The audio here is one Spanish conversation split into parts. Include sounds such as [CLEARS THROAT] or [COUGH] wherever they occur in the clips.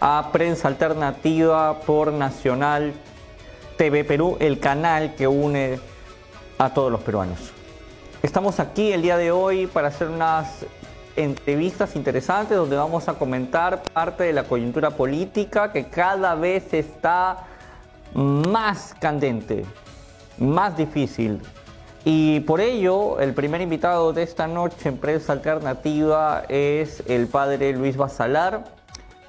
a Prensa Alternativa por Nacional TV Perú, el canal que une a todos los peruanos. Estamos aquí el día de hoy para hacer unas entrevistas interesantes donde vamos a comentar parte de la coyuntura política que cada vez está más candente, más difícil. Y por ello, el primer invitado de esta noche en Prensa Alternativa es el padre Luis Basalar,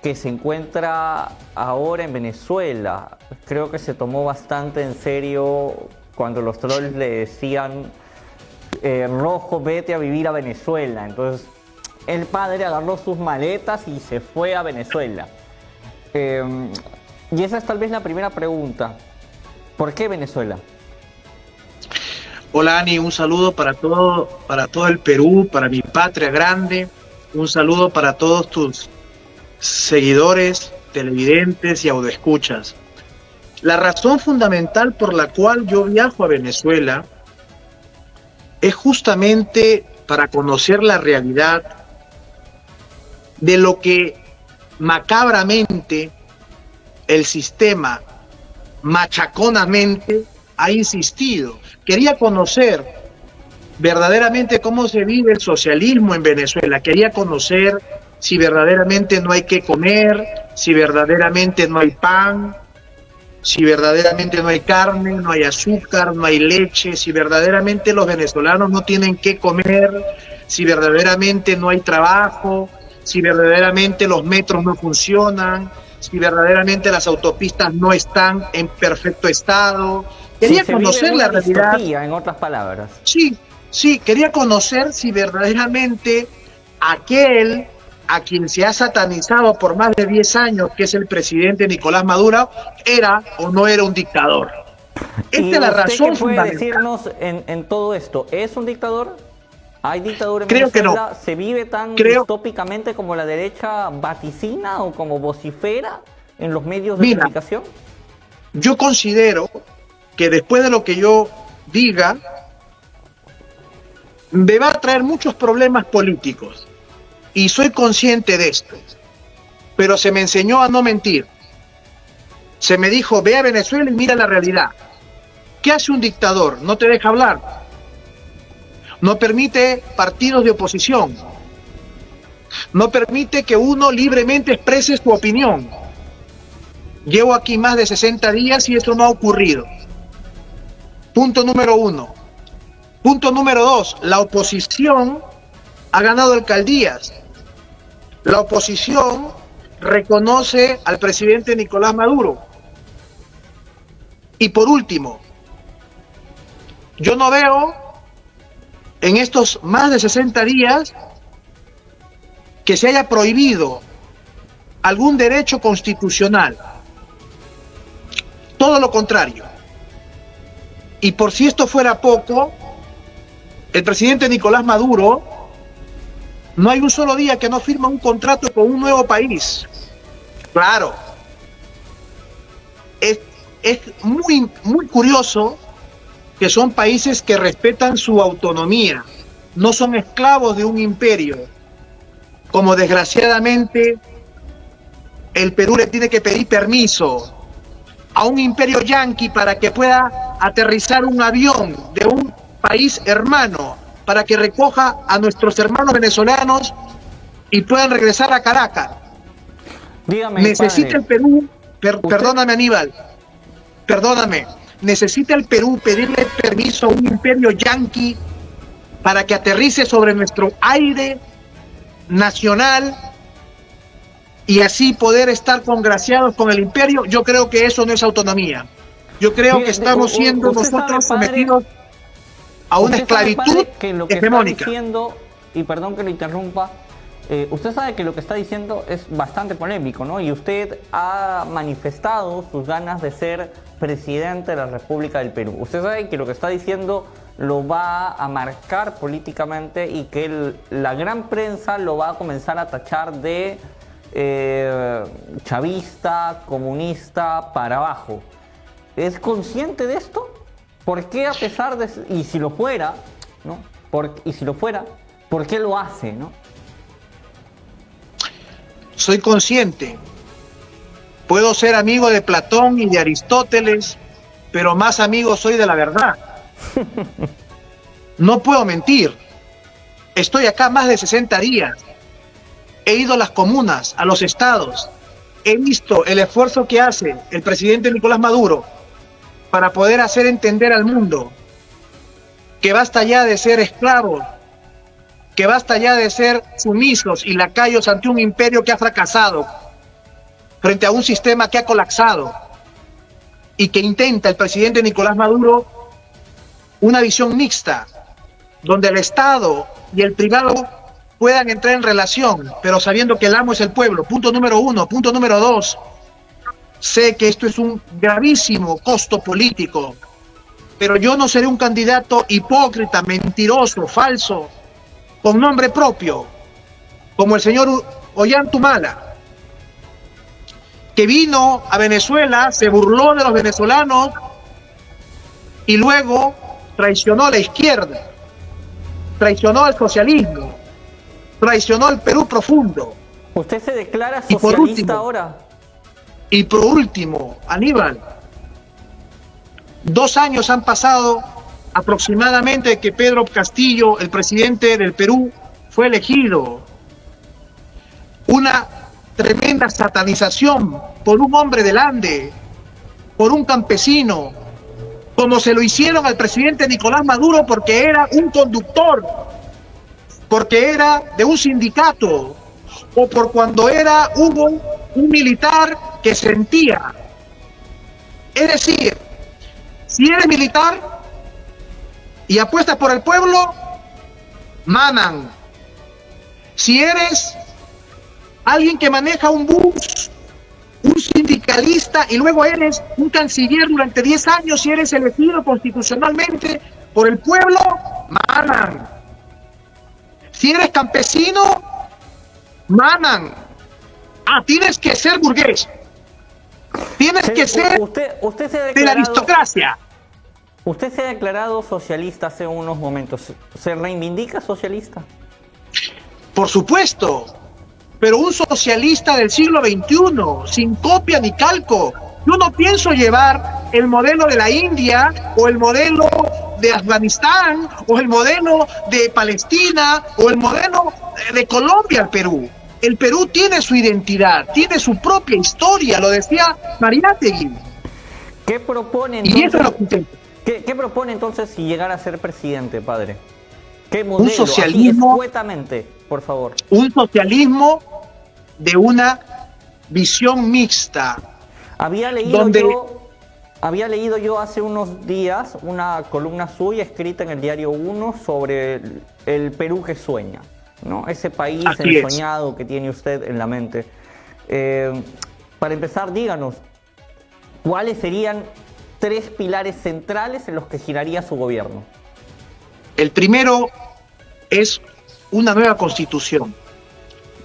que se encuentra ahora en Venezuela. Creo que se tomó bastante en serio cuando los trolls le decían, eh, Rojo, vete a vivir a Venezuela. Entonces, el padre agarró sus maletas y se fue a Venezuela. Em, y esa es tal vez la primera pregunta. ¿Por qué Venezuela? Hola Ani, un saludo para todo, para todo el Perú, para mi patria grande. Un saludo para todos tus seguidores, televidentes y audioescuchas. La razón fundamental por la cual yo viajo a Venezuela es justamente para conocer la realidad de lo que macabramente el sistema machaconamente ha insistido. Quería conocer verdaderamente cómo se vive el socialismo en Venezuela. Quería conocer si verdaderamente no hay que comer, si verdaderamente no hay pan, si verdaderamente no hay carne, no hay azúcar, no hay leche, si verdaderamente los venezolanos no tienen que comer, si verdaderamente no hay trabajo, si verdaderamente los metros no funcionan, si verdaderamente las autopistas no están en perfecto estado. Quería conocer la realidad. En otras palabras. Sí, sí, quería conocer si verdaderamente aquel a quien se ha satanizado por más de 10 años, que es el presidente Nicolás Maduro, era o no era un dictador. Esta es la razón qué puede decirnos en, todo esto? ¿Es un dictador? ¿Hay dictadura en Creo Que no. ¿Se vive tan distópicamente como la derecha vaticina o como vocifera en los medios de comunicación? Yo considero que después de lo que yo diga, me va a traer muchos problemas políticos y soy consciente de esto. Pero se me enseñó a no mentir. Se me dijo, ve a Venezuela y mira la realidad. ¿Qué hace un dictador? No te deja hablar. No permite partidos de oposición. No permite que uno libremente exprese su opinión. Llevo aquí más de 60 días y eso no ha ocurrido. Punto número uno. Punto número dos, la oposición ha ganado alcaldías. La oposición reconoce al presidente Nicolás Maduro. Y por último, yo no veo en estos más de 60 días que se haya prohibido algún derecho constitucional. Todo lo contrario. Y por si esto fuera poco, el presidente Nicolás Maduro no hay un solo día que no firma un contrato con un nuevo país. Claro. Es, muy, muy curioso que son países que respetan su autonomía, no son esclavos de un imperio, como desgraciadamente el Perú le tiene que pedir permiso a un imperio yanqui para que pueda aterrizar un avión de un país hermano para que recoja a nuestros hermanos venezolanos y puedan regresar a Caracas. Dígame, necesita el Perú, perdóname Aníbal, perdóname, necesita el Perú pedirle permiso a un imperio yanqui para que aterrice sobre nuestro aire nacional y así poder estar congraciados con el imperio, yo creo que eso no es autonomía. Yo creo que estamos siendo nosotros sometidos a una esclavitud que lo que Está diciendo, y perdón que lo interrumpa, eh, usted sabe que lo que está diciendo es bastante polémico, ¿no? Y usted ha manifestado sus ganas de ser presidente de la República del Perú. Usted sabe que lo que está diciendo lo va a marcar políticamente y que la gran prensa lo va a comenzar a tachar de eh, chavista, comunista, para abajo. ¿Es consciente de esto? ¿Por qué a pesar de... Y si lo fuera, ¿no? y si lo fuera, ¿por qué lo hace, no? Soy consciente, Puedo ser amigo de Platón y de Aristóteles, pero más amigo soy de la verdad. [LAUGHS] No puedo mentir. Estoy acá más de 60 días. He ido a las comunas, a los estados. He visto el esfuerzo que hace el presidente Nicolás Maduro para poder hacer entender al mundo que basta ya de ser esclavos, que basta ya de ser sumisos y lacayos ante un imperio que ha fracasado, frente a un sistema que ha colapsado y que intenta el presidente Nicolás Maduro una visión mixta, donde el Estado y el privado puedan entrar en relación, pero sabiendo que el amo es el pueblo. Punto número uno. Punto número dos. Sé que esto es un gravísimo costo político, pero yo no seré un candidato hipócrita, mentiroso, falso, con nombre propio, como el señor Ollantumala, que vino a Venezuela, se burló de los venezolanos y luego traicionó a la izquierda traicionó al socialismo, traicionó al Perú profundo. ¿Usted se declara socialista ahora? Y por último, Aníbal, dos años han pasado aproximadamente que Pedro Castillo, el presidente del Perú, fue elegido. Una tremenda satanización por un hombre del Ande, por un campesino, como se lo hicieron al presidente Nicolás Maduro porque era un conductor, porque era de un sindicato, o por cuando era un, un militar que sentía. Es decir, si eres militar y apuestas por el pueblo, manan. Si eres alguien que maneja un bus un sindicalista y luego eres un canciller durante 10 años y eres elegido constitucionalmente por el pueblo, manan. Si eres campesino, manan. Ah, tienes que ser burgués. Tienes que ser usted, usted de la aristocracia. Usted se ha declarado socialista hace unos momentos. ¿Se reivindica socialista? Por supuesto pero un socialista del siglo XXI, sin copia ni calco. Yo no pienso llevar el modelo de la India o el modelo de Afganistán o el modelo de Palestina o el modelo de Colombia al Perú. El Perú tiene su identidad, tiene su propia historia, lo decía Mariátegui. ¿Qué propone entonces? ¿qué, propone entonces si llegara a ser presidente, padre? ¿Qué modelo? Un socialismo. por favor. Un socialismo de una visión mixta. Había leído yo había leído yo hace unos días una columna suya escrita en el diario 1 sobre el, Perú que sueña, ¿no? Ese país ensoñado que tiene usted en la mente. Eh, para empezar, díganos, ¿cuáles serían tres pilares centrales en los que giraría su gobierno? El primero es una nueva constitución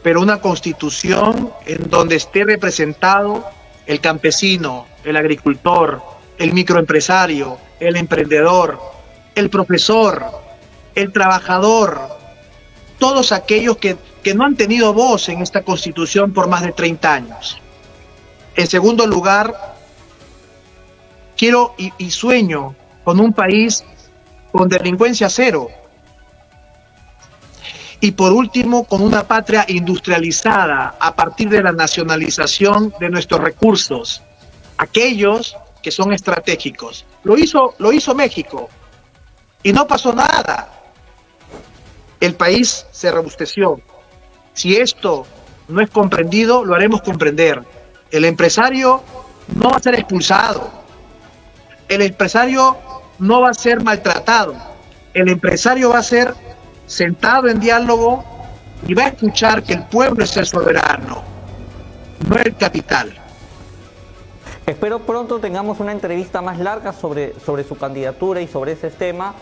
pero una constitución en donde esté representado el campesino, el agricultor, el microempresario, el emprendedor, el profesor, el trabajador, todos aquellos que, no han tenido voz en esta constitución por más de 30 años. En segundo lugar, quiero y sueño con un país con delincuencia cero, y por último, con una patria industrializada a partir de la nacionalización de nuestros recursos, aquellos que son estratégicos. Lo hizo, lo hizo México y no pasó nada. El país se robusteció. Si esto no es comprendido, lo haremos comprender. El empresario no va a ser expulsado. El empresario no va a ser maltratado. El empresario va a ser sentado en diálogo y va a escuchar que el pueblo es el soberano, no el capital. Espero pronto tengamos una entrevista más larga sobre, sobre su candidatura y sobre ese tema,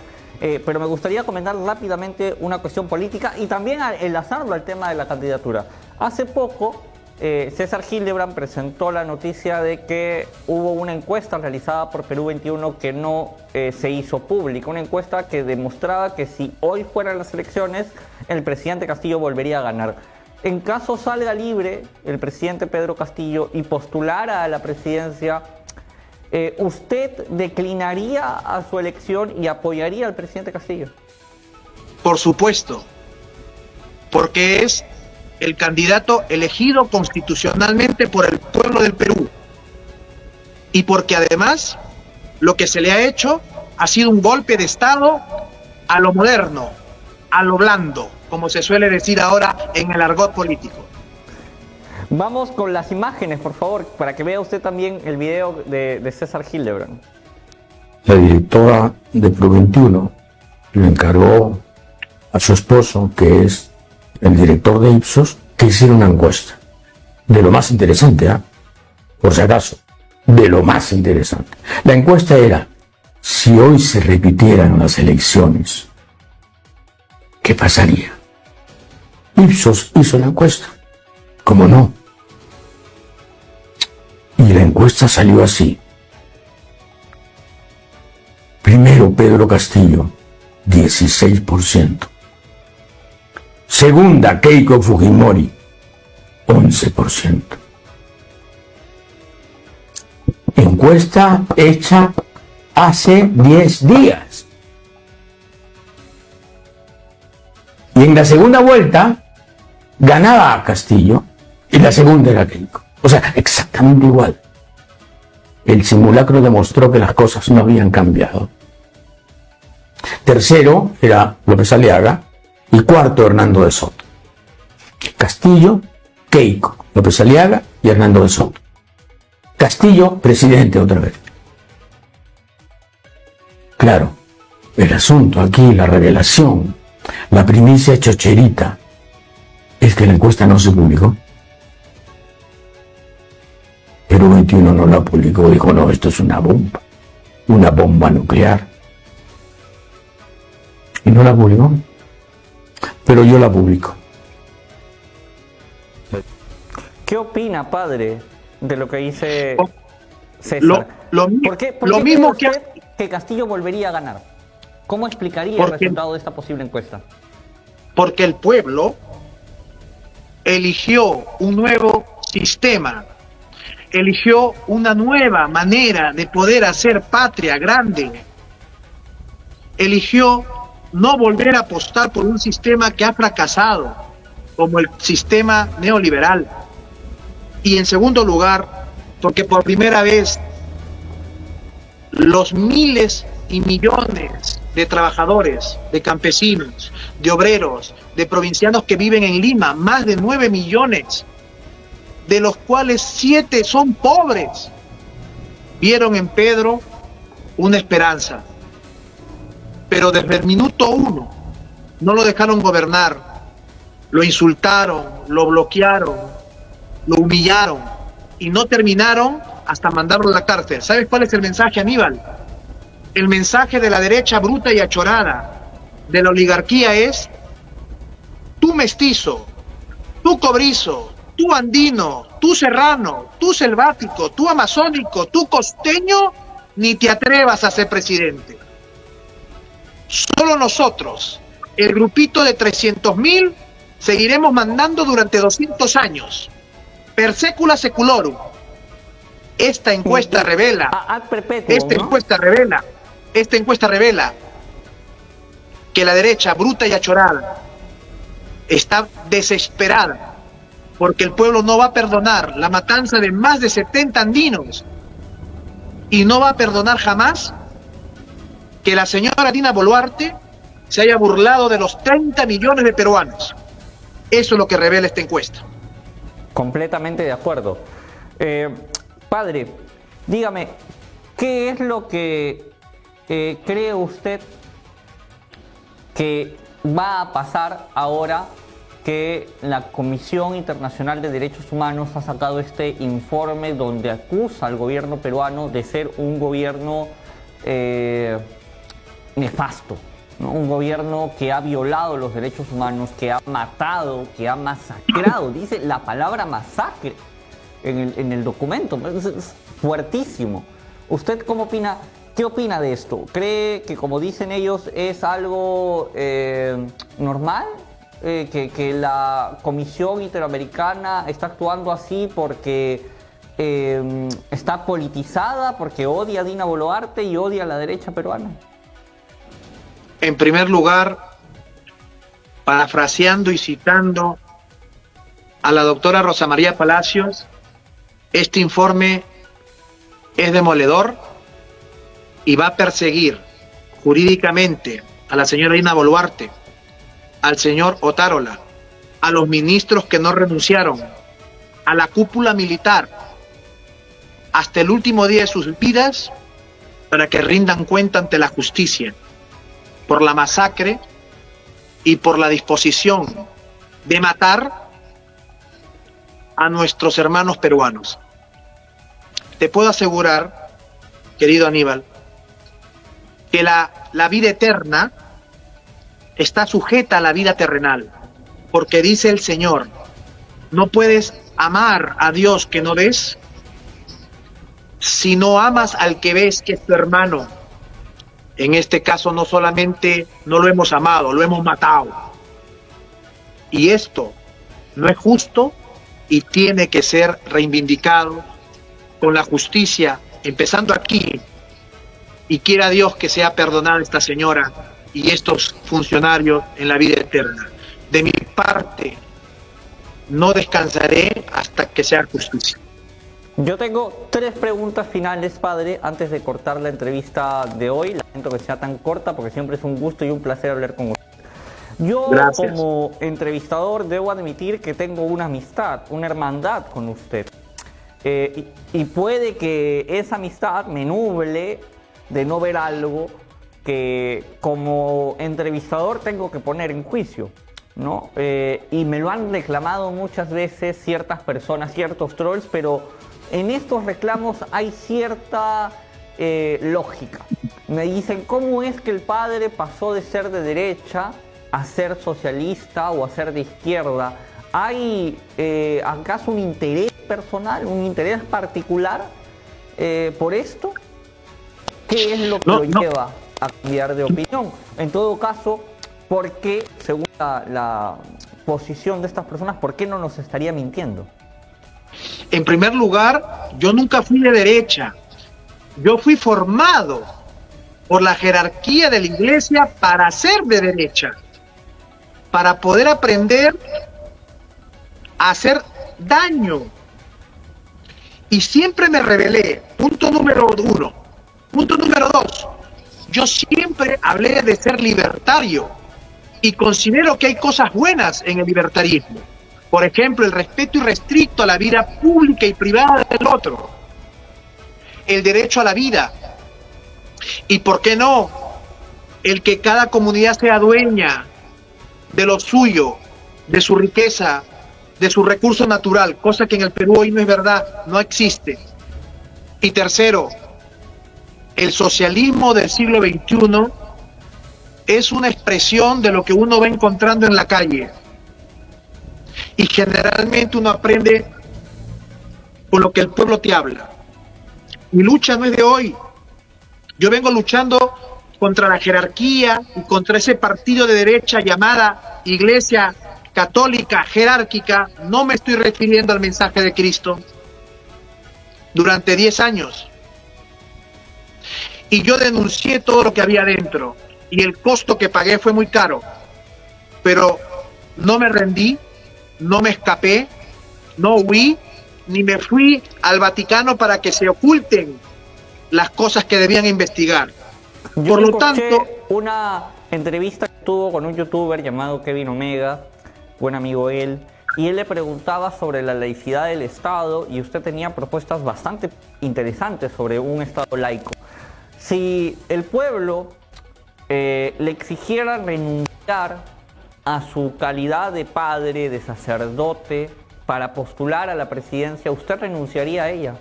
eh, pero me gustaría comentar rápidamente una cuestión política y también enlazarlo al tema de la candidatura. Hace poco eh, César Hildebrand presentó la noticia de que hubo una encuesta realizada por Perú 21 que no eh, se hizo pública, una encuesta que demostraba que si hoy fueran las elecciones, el presidente Castillo volvería a ganar. en caso salga libre el presidente Pedro Castillo y postulara a la presidencia, eh, ¿usted declinaría a su elección y apoyaría al presidente Castillo? Por supuesto, porque es el candidato elegido constitucionalmente por el pueblo del Perú y porque además lo que se le ha hecho ha sido un golpe de Estado a lo moderno, a lo blando, como se suele decir ahora en el argot político. Vamos con las imágenes, por favor, para que vea usted también el video de, César Hildebrand. La directora de Pro 21 le encargó a su esposo, que es el director de Ipsos, que hiciera una encuesta. De lo más interesante, ¿ah? Por si acaso, de lo más interesante. La encuesta era, si hoy se repitieran las elecciones, ¿qué pasaría? Ipsos hizo la encuesta. ¿Cómo no? Y la encuesta salió así. Primero Pedro Castillo, 16%. Segunda Keiko Fujimori, 11%. Encuesta hecha hace 10 días. Y en la segunda vuelta ganaba Castillo y la segunda era Keiko. O sea, exactamente igual. El simulacro demostró que las cosas no habían cambiado. Tercero era López Aliaga y cuarto Hernando de Soto. Castillo, Keiko, López Aliaga y Hernando de Soto. Castillo, presidente otra vez. Claro, el asunto aquí, la revelación, la primicia chocherita, es que la encuesta no se publicó. Pero 21 no la publicó, dijo, no, esto es una bomba, una bomba nuclear. Y no la publicó. Pero yo la publico. ¿Qué opina, padre, de lo que dice oh, César? Lo, ¿Por qué, lo mismo que... que Castillo volvería a ganar? ¿Cómo explicaría el resultado de esta posible encuesta? Porque el pueblo eligió un nuevo sistema, eligió una nueva manera de poder hacer patria grande, eligió no volver a apostar por un sistema que ha fracasado, como el sistema neoliberal. Y en segundo lugar, porque por primera vez los miles y millones de trabajadores, de campesinos, de obreros, de provincianos que viven en Lima, más de 9 millones, de los cuales 7 son pobres, vieron en Pedro una esperanza. Pero desde el minuto uno no lo dejaron gobernar, lo insultaron, lo bloquearon, lo humillaron y no terminaron hasta mandarlo a la cárcel. ¿Sabes cuál es el mensaje, Aníbal? el mensaje de la derecha bruta y achorada de la oligarquía es tú mestizo, tú cobrizo, tú andino, tú serrano, tú selvático, tú amazónico, tú costeño, ni te atrevas a ser presidente. Solo nosotros, el grupito de 300 mil, seguiremos mandando durante 200 años. Per secula seculorum. Esta encuesta revela, esta encuesta revela esta encuesta revela que la derecha, bruta y achorada, está desesperada porque el pueblo no va a perdonar la matanza de más de 70 andinos y no va a perdonar jamás que la señora Dina Boluarte se haya burlado de los 30 millones de peruanos. Eso es lo que revela esta encuesta. Completamente de acuerdo. Eh, padre, dígame, ¿qué es lo que eh, ¿cree usted que va a pasar ahora que la Comisión Internacional de Derechos Humanos ha sacado este informe donde acusa al gobierno peruano de ser un gobierno eh, nefasto, un gobierno que ha violado los derechos humanos, que ha matado, que ha masacrado, [LAUGHS] dice la palabra masacre en el, en el documento, es fuertísimo. ¿Usted cómo opina ¿Qué opina de esto? ¿Cree que, como dicen ellos, es algo eh, normal eh, que, la Comisión Interamericana está actuando así porque em, está politizada, porque odia a Dina Boluarte y odia a la derecha peruana? En primer lugar, parafraseando y citando a la doctora Rosa María Palacios, este informe es demoledor y va a perseguir jurídicamente a la señora Ina Boluarte, al señor Otárola, a los ministros que no renunciaron, a la cúpula militar, hasta el último día de sus vidas, para que rindan cuenta ante la justicia por la masacre y por la disposición de matar a nuestros hermanos peruanos. Te puedo asegurar, querido Aníbal, que la, la vida eterna está sujeta a la vida terrenal, porque dice el Señor, no puedes amar a Dios que no ves, si no amas al que ves que es tu hermano. En este caso no solamente no lo hemos amado, lo hemos matado. Y esto no es justo y tiene que ser reivindicado con la justicia, empezando aquí. Y quiera Dios que sea perdonada esta señora y estos funcionarios en la vida eterna. De mi parte, no descansaré hasta que sea justicia. Yo tengo tres preguntas finales, padre, antes de cortar la entrevista de hoy. Lamento que sea tan corta porque siempre es un gusto y un placer hablar con usted. Yo como entrevistador debo admitir que tengo una amistad, una hermandad con usted. Eh, y, puede que esa amistad me nuble de no ver algo que como entrevistador tengo que poner en juicio. ¿no? Eh, y me lo han reclamado muchas veces ciertas personas, ciertos trolls, pero en estos reclamos hay cierta eh, lógica. Me dicen, ¿cómo es que el padre pasó de ser de derecha a ser socialista o a ser de izquierda? ¿Hay eh, acaso un interés personal, un interés particular por esto? ¿Qué es lo que lo lleva a cambiar de opinión. En todo caso, ¿por qué, según la, posición de estas personas, por qué no nos estaría mintiendo? En primer lugar, yo nunca fui de derecha. Yo fui formado por la jerarquía de la iglesia para ser de derecha, para poder aprender a hacer daño. Y siempre me rebelé. Punto número uno. Punto número dos. Yo siempre hablé de ser libertario y considero que hay cosas buenas en el libertarismo. Por ejemplo, el respeto irrestricto a la vida pública y privada del otro. El derecho a la vida. Y por qué no, el que cada comunidad sea dueña de lo suyo, de su riqueza, de su recurso natural, cosa que en el Perú hoy no es verdad, no existe. Y tercero, el socialismo del siglo XXI es una expresión de lo que uno va encontrando en la calle. Y generalmente uno aprende con lo que el pueblo te habla. Mi lucha no es de hoy. Yo vengo luchando contra la jerarquía y contra ese partido de derecha llamada Iglesia Católica Jerárquica. No me estoy refiriendo al mensaje de Cristo. Durante 10 años y yo denuncié todo lo que había dentro y el costo que pagué fue muy caro, pero no me rendí, no me escapé, no huí, ni me fui al Vaticano para que se oculten las cosas que debían investigar. Por lo tanto, una entrevista que tuvo con un youtuber llamado Kevin Omega, buen amigo él, y él le preguntaba sobre la laicidad del Estado y usted tenía propuestas bastante interesantes sobre un Estado laico. Si el pueblo eh, le exigiera renunciar a su calidad de padre, de sacerdote, para postular a la presidencia, ¿usted renunciaría a ella?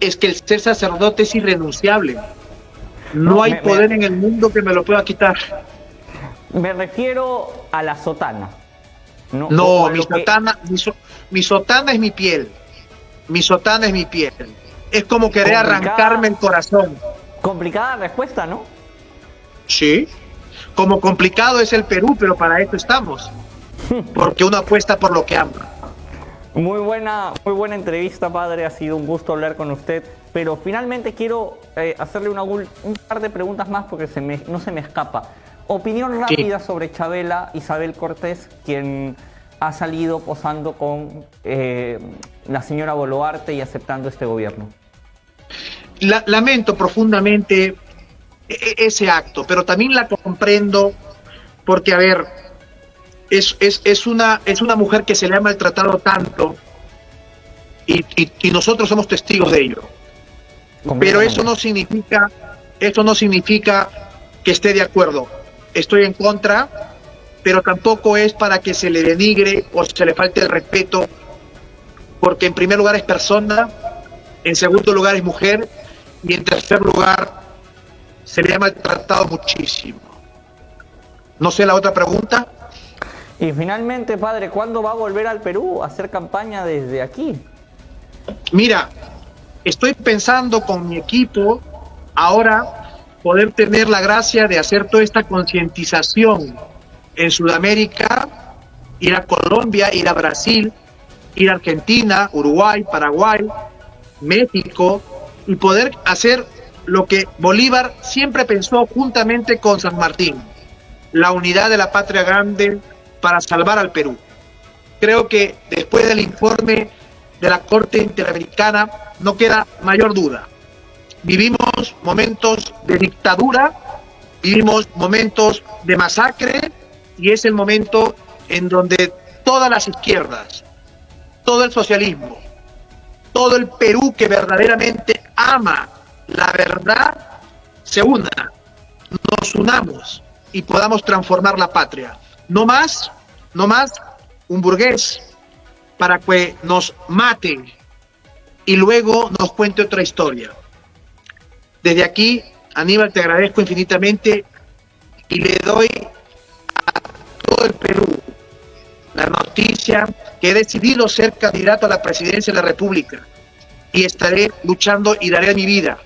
Es que el ser sacerdote es irrenunciable. No, hay poder en el mundo que me lo pueda quitar. Me refiero a la sotana. No, mi, sotana, mi sotana es mi piel. Mi sotana es mi piel. Es como querer arrancarme el corazón. Complicada respuesta, ¿no? Sí. Como complicado es el Perú, pero para esto estamos. [LAUGHS] porque uno apuesta por lo que ama. Muy buena, muy buena entrevista, padre. Ha sido un gusto hablar con usted. Pero finalmente quiero eh, hacerle una, un par de preguntas más porque se me, no se me escapa. Opinión rápida sobre Chabela Isabel Cortés, quien ha salido posando con eh, la señora Boluarte y aceptando este gobierno. Lamento profundamente e, e, ese acto, pero también la comprendo porque, a ver, es, es, una, es una mujer que se le ha maltratado tanto y, y, nosotros somos testigos de ello. Pero eso no significa, eso no significa que esté de acuerdo. Estoy en contra, pero tampoco es para que se le denigre o se le falte el respeto, porque en primer lugar es persona, en segundo lugar es mujer y en tercer lugar se le ha maltratado muchísimo. No sé la otra pregunta. Y finalmente, padre, ¿cuándo va a volver al Perú a hacer campaña desde aquí? Mira, estoy pensando con mi equipo ahora poder tener la gracia de hacer toda esta concientización en Sudamérica, ir a Colombia, ir a Brasil, ir a Argentina, Uruguay, Paraguay, México, y poder hacer lo que Bolívar siempre pensó juntamente con San Martín, la unidad de la patria grande para salvar al Perú. Creo que después del informe de la Corte Interamericana no queda mayor duda. Vivimos momentos de dictadura, vivimos momentos de masacre y es el momento en donde todas las izquierdas, todo el socialismo, todo el Perú que verdaderamente ama la verdad, se una, nos unamos y podamos transformar la patria. No más, no más un burgués para que nos mate y luego nos cuente otra historia. Desde aquí, Aníbal, te agradezco infinitamente y le doy a todo el Perú la noticia que he decidido ser candidato a la presidencia de la República y estaré luchando y daré mi vida,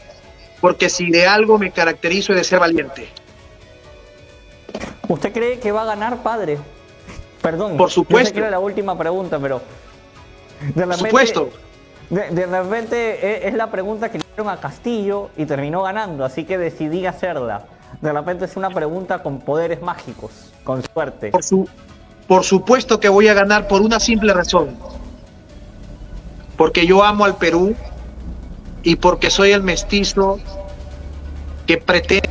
porque si de algo me caracterizo es de ser valiente. ¿Usted cree que va a ganar, padre? Perdón, por supuesto. que era la última pregunta, pero. por supuesto. De, repente e, es, la pregunta que le hicieron a Castillo y terminó ganando, así que decidí hacerla. De repente es una pregunta con poderes mágicos, con suerte. Por, su, por supuesto que voy a ganar por una simple razón. Porque yo amo al Perú y porque soy el mestizo que pretende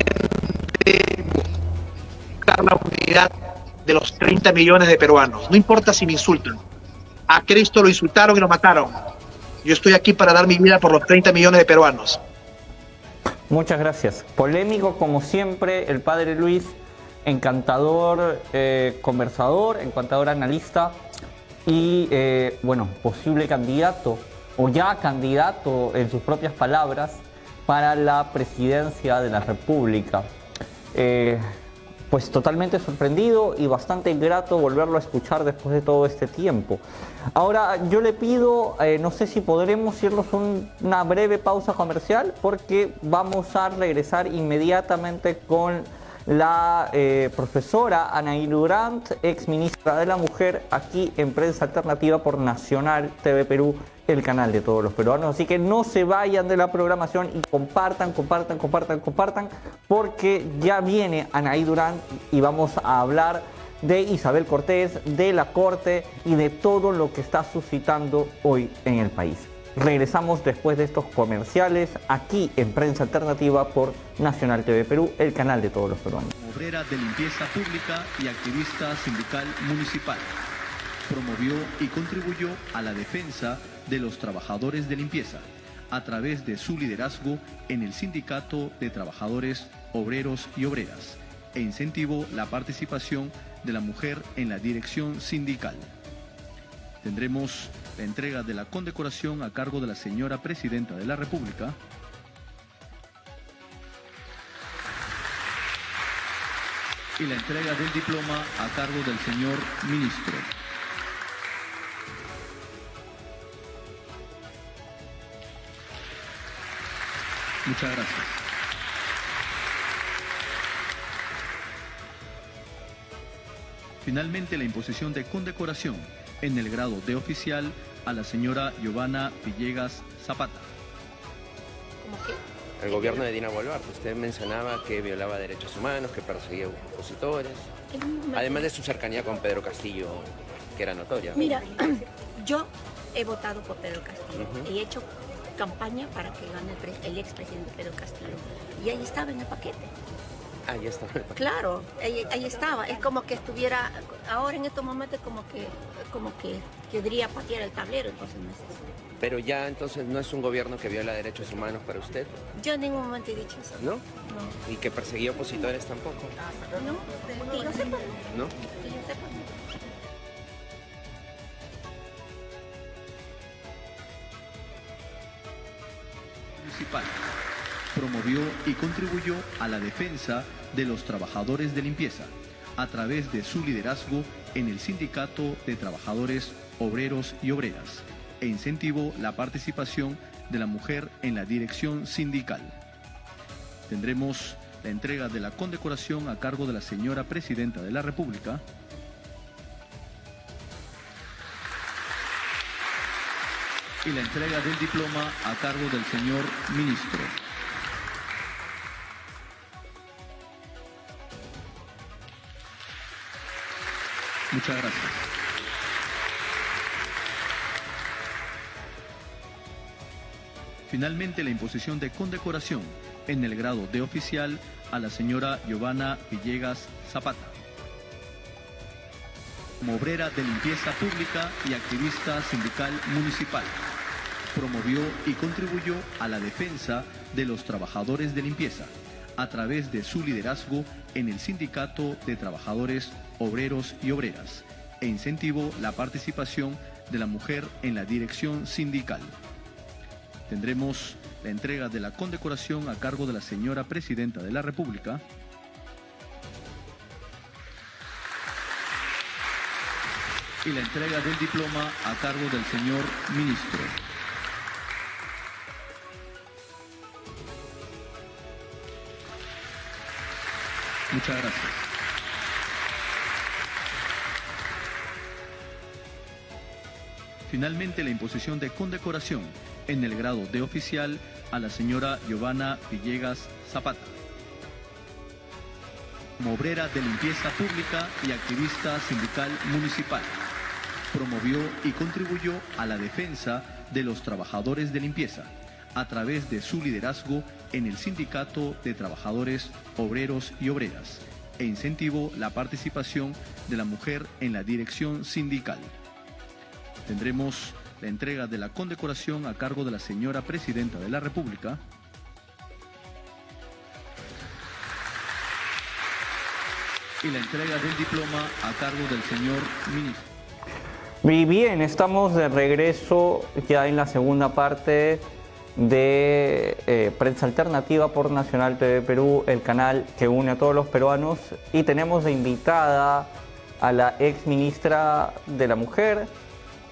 buscar la unidad de los 30 millones de peruanos. No importa si me insultan. A Cristo lo insultaron y lo mataron. Yo estoy aquí para dar mi vida por los 30 millones de peruanos. Muchas gracias. Polémico como siempre, el padre Luis, encantador eh, conversador, encantador analista y, eh, bueno, posible candidato o ya candidato en sus propias palabras para la presidencia de la República. Eh, pues totalmente sorprendido y bastante grato volverlo a escuchar después de todo este tiempo. Ahora yo le pido, no sé si podremos irnos una breve pausa comercial porque vamos a regresar inmediatamente con la eh, profesora Anaí Durant, ex ministra de la Mujer, aquí en Prensa Alternativa por Nacional TV Perú, el canal de todos los peruanos. Así que no se vayan de la programación y compartan, compartan, compartan, compartan, porque ya viene Anaí Durant y vamos a hablar de Isabel Cortés, de la Corte y de todo lo que está suscitando hoy en el país. Regresamos después de estos comerciales aquí en Prensa Alternativa por Nacional TV Perú, el canal de todos los peruanos. Obrera de limpieza pública y activista sindical municipal. Promovió y contribuyó a la defensa de los trabajadores de limpieza a través de su liderazgo en el Sindicato de Trabajadores Obreros y Obreras e incentivó la participación de la mujer en la dirección sindical. Tendremos la entrega de la condecoración a cargo de la señora Presidenta de la República, y la entrega del diploma a cargo del señor Ministro. Muchas gracias. Finalmente, la imposición de condecoración en el grado de oficial a la señora Giovanna Villegas Zapata. El gobierno de Dina Boluarte, usted mencionaba que violaba derechos humanos, que perseguía opositores, además de su cercanía con Pedro Castillo, que era notoria. Mira, [CLEARS THROAT] yo he votado por Pedro Castillo y he hecho campaña para que gane el, el expresidente Pedro Castillo. Y ahí estaba en el paquete. Ahí estaba. Claro, ahí, ahí, estaba. Es como que estuviera, ahora en estos momentos como que, como que querría patear el tablero, entonces no es eso. Pero ya entonces no es un gobierno que viola derechos humanos para usted. Yo en ningún momento he dicho eso. ¿No? No. ¿Y que perseguía opositores tampoco? No, sepa. ¿No? Y contribuyó a la defensa de los trabajadores de limpieza a través de su liderazgo en el Sindicato de Trabajadores Obreros y Obreras e incentivó la participación de la mujer en la dirección sindical. Tendremos la entrega de la condecoración a cargo de la señora Presidenta de la República, y la entrega del diploma a cargo del señor Ministro. Muchas gracias. Finalmente, la imposición de condecoración en el grado de oficial a la señora Giovanna Villegas Zapata. Como obrera de limpieza pública y activista sindical municipal, promovió y contribuyó a la defensa de los trabajadores de limpieza a través de su liderazgo en el Sindicato de Trabajadores Obreros y Obreras e incentivó la participación de la mujer en la dirección sindical. Tendremos la entrega de la condecoración a cargo de la señora Presidenta de la República, y la entrega del diploma a cargo del señor Ministro. Muchas gracias. Finalmente, la imposición de condecoración en el grado de oficial a la señora Giovanna Villegas Zapata. Obrera de limpieza pública y activista sindical municipal, promovió y contribuyó a la defensa de los trabajadores de limpieza a través de su liderazgo en el Sindicato de Trabajadores Obreros y Obreras e incentivó la participación de la mujer en la dirección sindical. Tendremos la entrega de la condecoración a cargo de la señora Presidenta de la República, y la entrega del diploma a cargo del señor ministro. Muy bien, estamos de regreso ya en la segunda parte de eh, Prensa Alternativa por Nacional TV Perú, el canal que une a todos los peruanos. Y tenemos de invitada a la ex ministra de la Mujer,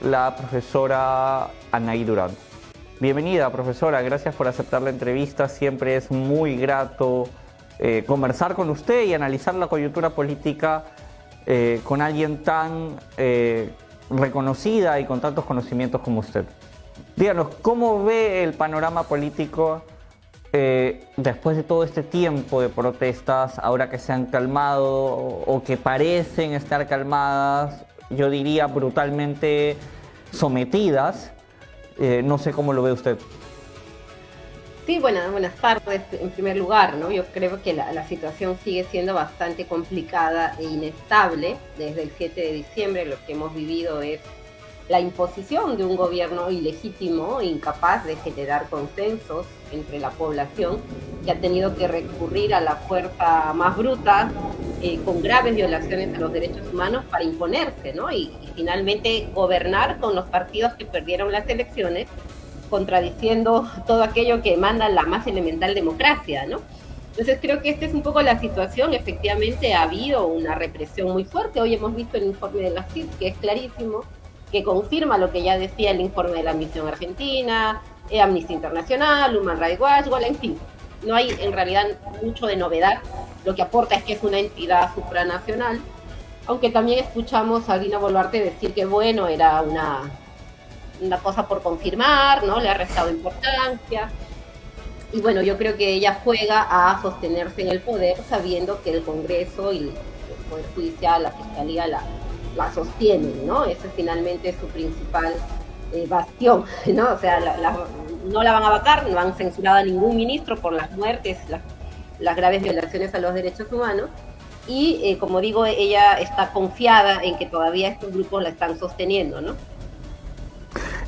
la profesora Anaí Durán. Bienvenida, profesora, gracias por aceptar la entrevista. Siempre es muy grato eh, conversar con usted y analizar la coyuntura política eh, con alguien tan reconocida y con tantos conocimientos como usted. Díganos, ¿cómo ve el panorama político eh, después de todo este tiempo de protestas, ahora que se han calmado o que parecen estar calmadas, yo diría brutalmente sometidas? Eh, no sé cómo lo ve usted. Sí, buenas, buenas tardes. En primer lugar, ¿no? Yo creo que la, la, situación sigue siendo bastante complicada e inestable. Desde el 7 de diciembre lo que hemos vivido es la imposición de un gobierno ilegítimo, incapaz de generar consensos entre la población, que ha tenido que recurrir a la fuerza más bruta, eh, con graves violaciones a los derechos humanos, para imponerse, ¿no? Y, y, finalmente gobernar con los partidos que perdieron las elecciones, contradiciendo todo aquello que emana la más elemental democracia, ¿no? Entonces creo que esta es un poco la situación. Efectivamente ha habido una represión muy fuerte. Hoy hemos visto el informe de la CID, que es clarísimo que confirma lo que ya decía el informe de la misión argentina, Amnistía Internacional, Human Rights Watch, bueno, en fin, no hay en realidad mucho de novedad. Lo que aporta es que es una entidad supranacional, aunque también escuchamos a Dina Boluarte decir que bueno, era una, una cosa por confirmar, ¿no? Le ha restado importancia. Y bueno, yo creo que ella juega a sostenerse en el poder sabiendo que el Congreso y el Poder Judicial, la Fiscalía la, la sostienen, ¿no? Ese es finalmente su principal eh, [LAUGHS] ¿no? O sea, no la van a vacar, no han censurado a ningún ministro por las muertes, las graves violaciones a los derechos humanos. Y eh, como digo, ella está confiada en que todavía estos grupos la están sosteniendo, ¿no?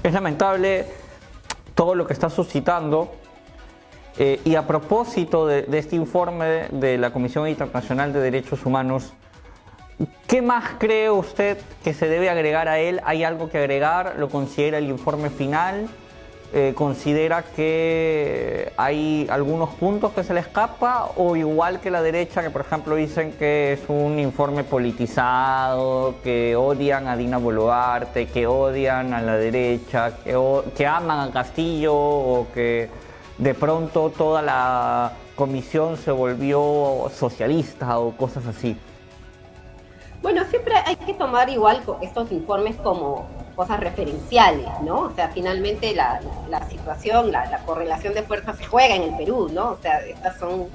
Es lamentable todo lo que está suscitando. Eh, y a propósito de, este informe de la Comisión Internacional de Derechos Humanos, ¿qué más cree usted que se debe agregar a él? ¿Hay algo que agregar? ¿Lo considera el informe final? Eh, considera que hay algunos puntos que se le escapa o igual que la derecha que por ejemplo dicen que es un informe politizado, que odian a Dina Boluarte, que odian a la derecha, que, que aman a Castillo o que de pronto toda la comisión se volvió socialista o cosas así. Bueno, siempre hay que tomar igual estos informes como cosas referenciales, ¿no? O sea, finalmente la, situación, la, correlación de fuerzas se juega en el Perú, ¿no? O sea, estas son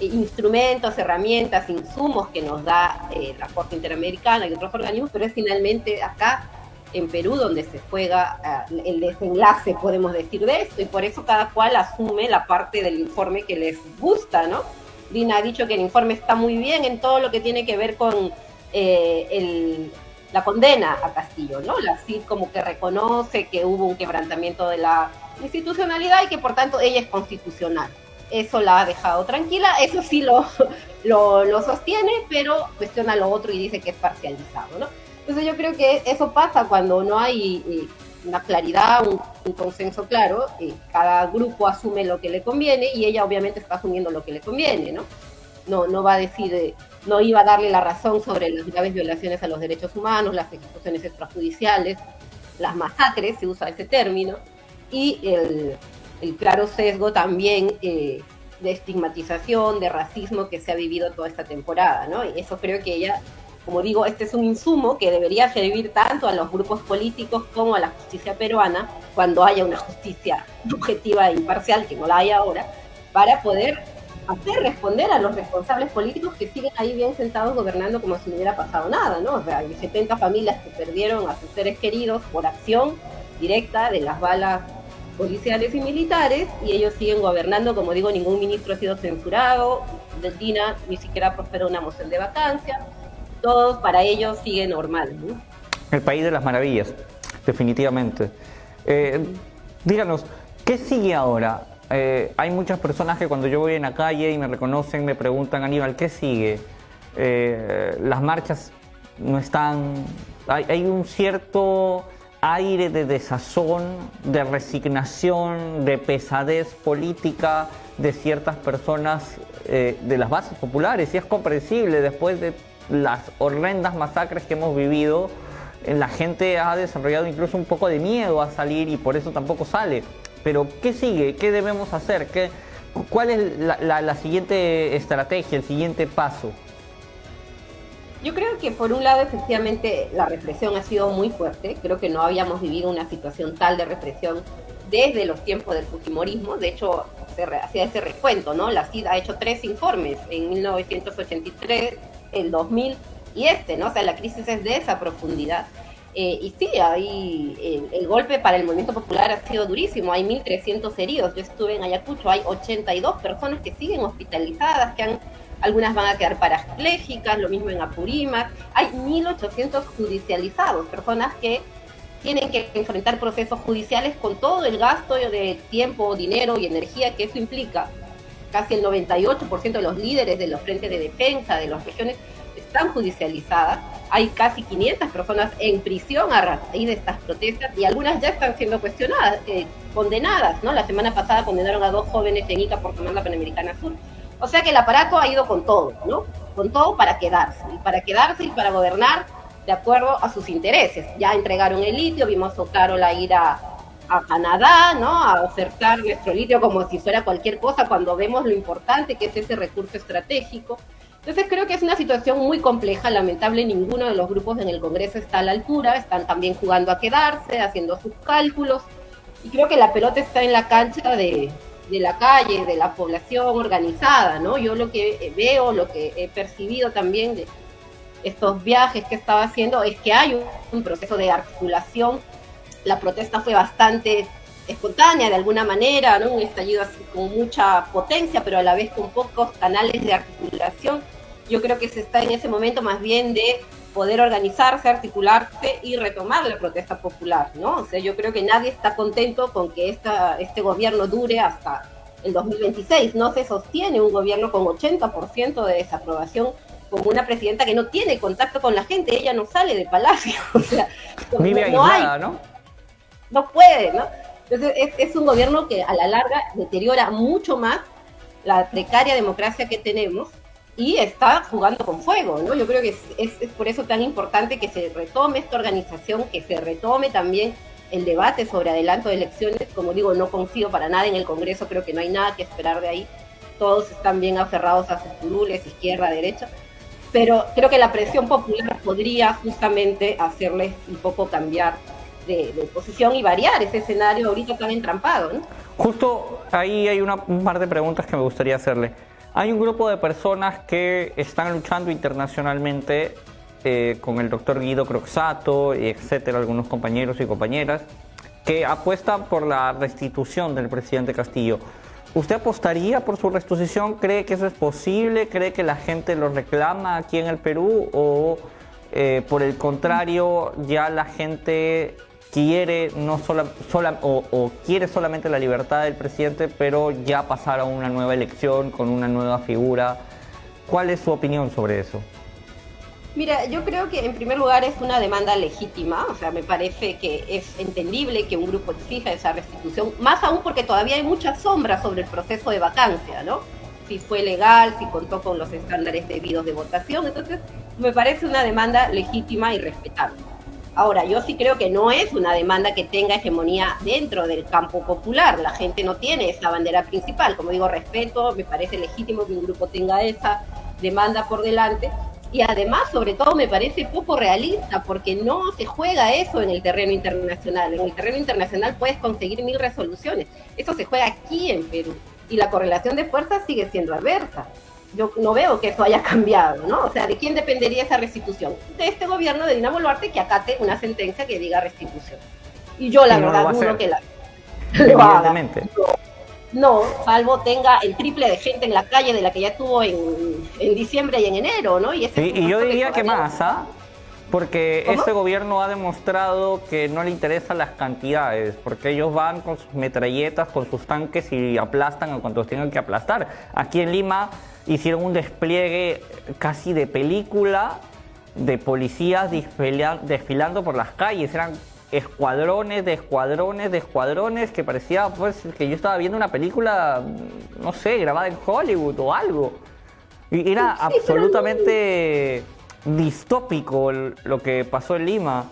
instrumentos, herramientas, insumos que nos da eh, la Corte Interamericana y otros organismos, pero es finalmente acá en Perú donde se juega eh, el desenlace, podemos decir, de esto, y por eso cada cual asume la parte del informe que les gusta, ¿no? Dina ha dicho que el informe está muy bien en todo lo que tiene que ver con eh, el, la condena a Castillo, ¿no? La CID como que reconoce que hubo un quebrantamiento de la institucionalidad y que por tanto ella es constitucional. Eso la ha dejado tranquila, eso sí lo, [LAUGHS] lo, sostiene, pero cuestiona lo otro y dice que es parcializado, ¿no? Entonces yo creo que eso pasa cuando no hay eh, una claridad, un, consenso claro, eh, cada grupo asume lo que le conviene y ella obviamente está asumiendo lo que le conviene, ¿no? No, no va a decir, eh, no iba a darle la razón sobre las graves violaciones a los derechos humanos, las ejecuciones extrajudiciales, las masacres, se usa ese término, y el, claro sesgo también eh, de estigmatización, de racismo que se ha vivido toda esta temporada, ¿no? Y eso creo que ella, como digo, este es un insumo que debería servir tanto a los grupos políticos como a la justicia peruana, cuando haya una justicia objetiva e imparcial, que no la hay ahora, para poder hacer responder a los responsables políticos que siguen ahí bien sentados gobernando como si no hubiera pasado nada, ¿no? O sea, hay 70 familias que perdieron a sus seres queridos por acción directa de las balas policiales y militares y ellos siguen gobernando, como digo, ningún ministro ha sido censurado, Deltina ni siquiera prosperó una moción de vacancia, todo para ellos sigue normal. ¿no? El país de las maravillas, definitivamente. Eh, díganos, ¿qué sigue ahora? Eh, hay muchas personas que cuando yo voy en la calle y me reconocen, me preguntan, Aníbal, ¿qué sigue? Eh, las marchas no están... Hay, un cierto aire de desazón, de resignación, de pesadez política de ciertas personas eh, de las bases populares y es comprensible después de las horrendas masacres que hemos vivido, la gente ha desarrollado incluso un poco de miedo a salir y por eso tampoco sale. Pero ¿qué sigue? ¿Qué debemos hacer? ¿Qué, ¿Cuál es la, siguiente estrategia, el siguiente paso? Yo creo que por un lado efectivamente la represión ha sido muy fuerte. Creo que no habíamos vivido una situación tal de represión desde los tiempos del Fujimorismo. De hecho, se hacía ese recuento, ¿no? La CID ha hecho tres informes en 1983, el 2000 y este, ¿no? O sea, la crisis es de esa profundidad. Eh, y sí, ahí el, golpe para el movimiento popular ha sido durísimo. Hay 1.300 heridos. Yo estuve en Ayacucho, hay 82 personas que siguen hospitalizadas, que han, algunas van a quedar parapléjicas, lo mismo en Apurímac. Hay 1.800 judicializados, personas que tienen que enfrentar procesos judiciales con todo el gasto de tiempo, dinero y energía que eso implica. Casi el 98% de los líderes de los frentes de defensa de las regiones están judicializadas. Hay casi 500 personas en prisión a raíz de estas protestas y algunas ya están siendo cuestionadas, eh, condenadas, ¿no? La semana pasada condenaron a dos jóvenes en Ica por tomar la Panamericana Sur. O sea que el aparato ha ido con todo, ¿no? Con todo para quedarse, y para quedarse y para gobernar de acuerdo a sus intereses. Ya entregaron el litio, vimos a Carola ir a, a Canadá, ¿no? A ofertar nuestro litio como si fuera cualquier cosa cuando vemos lo importante que es ese recurso estratégico. Entonces creo que es una situación muy compleja, lamentable, ninguno de los grupos en el Congreso está a la altura, están también jugando a quedarse, haciendo sus cálculos, y creo que la pelota está en la cancha de, de la calle, de la población organizada, ¿no? Yo lo que veo, lo que he percibido también de estos viajes que estaba haciendo es que hay un, proceso de articulación. La protesta fue bastante espontánea de alguna manera, ¿no? un estallido así con mucha potencia, pero a la vez con pocos canales de articulación. Yo creo que se está en ese momento más bien de poder organizarse, articularse y retomar la protesta popular, ¿no? O sea, yo creo que nadie está contento con que esta, este gobierno dure hasta el 2026. No se sostiene un gobierno con 80% de desaprobación, con una presidenta que no tiene contacto con la gente, ella no sale de palacio, [LAUGHS] o sea, Vive no, hay, ¿no? No puede, ¿no? Entonces es, es un gobierno que a la larga deteriora mucho más la precaria democracia que tenemos y está jugando con fuego, ¿no? Yo creo que es, por eso tan importante que se retome esta organización, que se retome también el debate sobre adelanto de elecciones. Como digo, no confío para nada en el Congreso, creo que no hay nada que esperar de ahí. Todos están bien aferrados a sus curules, izquierda, derecha. Pero creo que la presión popular podría justamente hacerles un poco cambiar de, de, posición y variar ese escenario ahorita tan entrampado, ¿no? Justo ahí hay una, un par de preguntas que me gustaría hacerle. Hay un grupo de personas que están luchando internacionalmente eh, con el doctor Guido Croxato, etcétera, algunos compañeros y compañeras, que apuestan por la restitución del presidente Castillo. ¿Usted apostaría por su restitución? ¿Cree que eso es posible? ¿Cree que la gente lo reclama aquí en el Perú? ¿O eh, por el contrario, ya la gente quiere no sola, o, quiere solamente la libertad del presidente, pero ya pasar a una nueva elección con una nueva figura. ¿Cuál es su opinión sobre eso? Mira, yo creo que en primer lugar es una demanda legítima, o sea, me parece que es entendible que un grupo exija esa restitución, más aún porque todavía hay muchas sombras sobre el proceso de vacancia, ¿no? Si fue legal, si contó con los estándares debidos de votación, entonces me parece una demanda legítima y respetable. Ahora, yo sí creo que no es una demanda que tenga hegemonía dentro del campo popular. La gente no tiene esa bandera principal. Como digo, respeto, me parece legítimo que un grupo tenga esa demanda por delante. Y además, sobre todo, me parece poco realista porque no se juega eso en el terreno internacional. En el terreno internacional puedes conseguir mil resoluciones. Eso se juega aquí en Perú. Y la correlación de fuerzas sigue siendo adversa yo no veo que eso haya cambiado, ¿no? O sea, ¿de quién dependería esa restitución? De este gobierno de Dina Boluarte que acate una sentencia que diga restitución. Y yo la Y no verdad dudo que la. [LAUGHS] Evidentemente. No, salvo tenga el triple de gente en la calle de la que ya tuvo en, en diciembre y en enero, ¿no? Y, ese Sí, y yo diría que más, ¿ah? Porque ¿Cómo? este gobierno ha demostrado que no le interesan las cantidades, porque ellos van con sus metralletas, con sus tanques y aplastan a cuantos tengan que aplastar. Aquí en Lima hicieron un despliegue casi de película de policías desfila- desfilando por las calles. Eran escuadrones de escuadrones de escuadrones que parecía pues que yo estaba viendo una película, no sé, grabada en Hollywood o algo. Y era Sí, pero absolutamente distópico lo que pasó en Lima.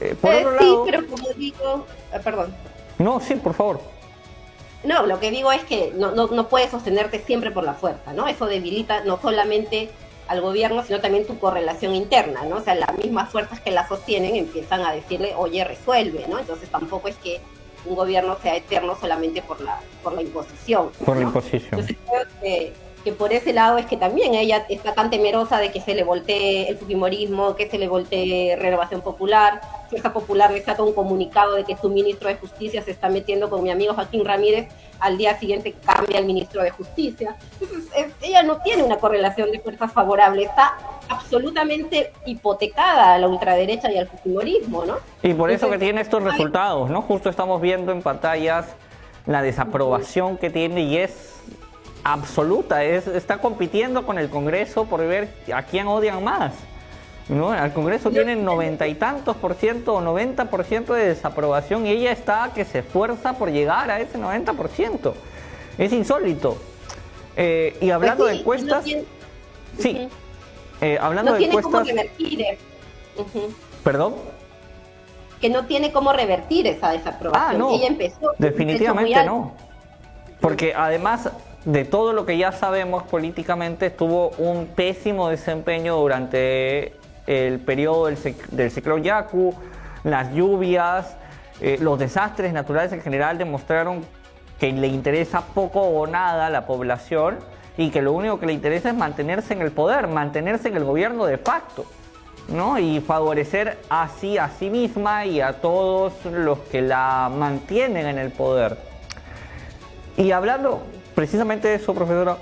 Eh, por Eh, otro sí, lado, pero como digo, eh, perdón. no, sí, por favor. No, lo que digo es que no, no, no puedes sostenerte siempre por la fuerza, ¿no? Eso debilita no solamente al gobierno, sino también tu correlación interna, ¿no? O sea, las mismas fuerzas que la sostienen empiezan a decirle, oye, resuelve, ¿no? Entonces tampoco es que un gobierno sea eterno solamente por la, por la imposición. Por la imposición. Entonces creo que, que por ese lado es que también ella está tan temerosa de que se le voltee el fujimorismo, que se le voltee renovación popular. Fuerza Popular le saca un comunicado de que su ministro de Justicia se está metiendo con mi amigo Joaquín Ramírez, al día siguiente cambia el ministro de Justicia. Entonces es- ella no tiene una correlación de fuerzas favorable, está absolutamente hipotecada a la ultraderecha y al fujimorismo, ¿no? Y por eso que Entonces, tiene estos resultados, ¿no? Justo estamos viendo en pantallas la desaprobación que tiene y es absoluta, es, está compitiendo con el Congreso por ver a quién odian más. ¿no? Al Congreso tiene noventa y tantos por ciento o 90 por ciento de desaprobación y ella está que se esfuerza por llegar a ese 90 por ciento. Es insólito. Eh, y hablando pues de sí, encuestas, no tiene- sí, Ujú. eh, hablando no de tiene encuestas, revertir. eh. Ujú. perdón. que no tiene cómo revertir esa desaprobación. Ah, no. Ella empezó. Definitivamente no. Porque además de todo lo que ya sabemos políticamente, tuvo un pésimo desempeño durante el periodo del, ciclón Yaku, las lluvias, eh, los desastres naturales en general demostraron que le interesa poco o nada a la población y que lo único que le interesa es mantenerse en el poder, mantenerse en el gobierno de facto, ¿no? Y favorecer así a sí misma y a todos los que la mantienen en el poder. Y hablando precisamente eso, profesora,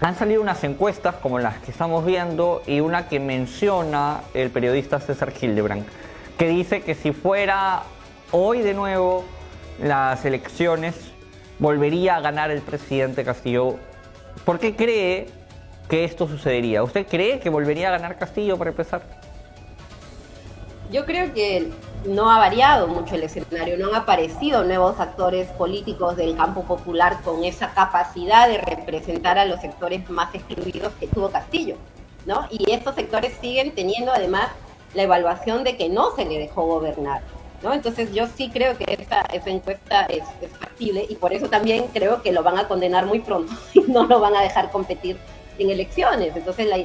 han salido unas encuestas como las que estamos viendo y una que menciona el periodista César Hildebrand, que dice que si fuera hoy de nuevo las elecciones, volvería a ganar el presidente Castillo ¿Por qué cree que esto sucedería? ¿Usted cree que volvería a ganar Castillo para empezar? Yo creo que no ha variado mucho el escenario, no han aparecido nuevos actores políticos del campo popular con esa capacidad de representar a los sectores más excluidos que tuvo Castillo, ¿no? Y estos sectores siguen teniendo además la evaluación de que no se le dejó gobernar. ¿no? Entonces yo sí creo que esa, esa encuesta es, factible y por eso también creo que lo van a condenar muy pronto [LAUGHS] y no lo van a dejar competir en elecciones. Entonces la,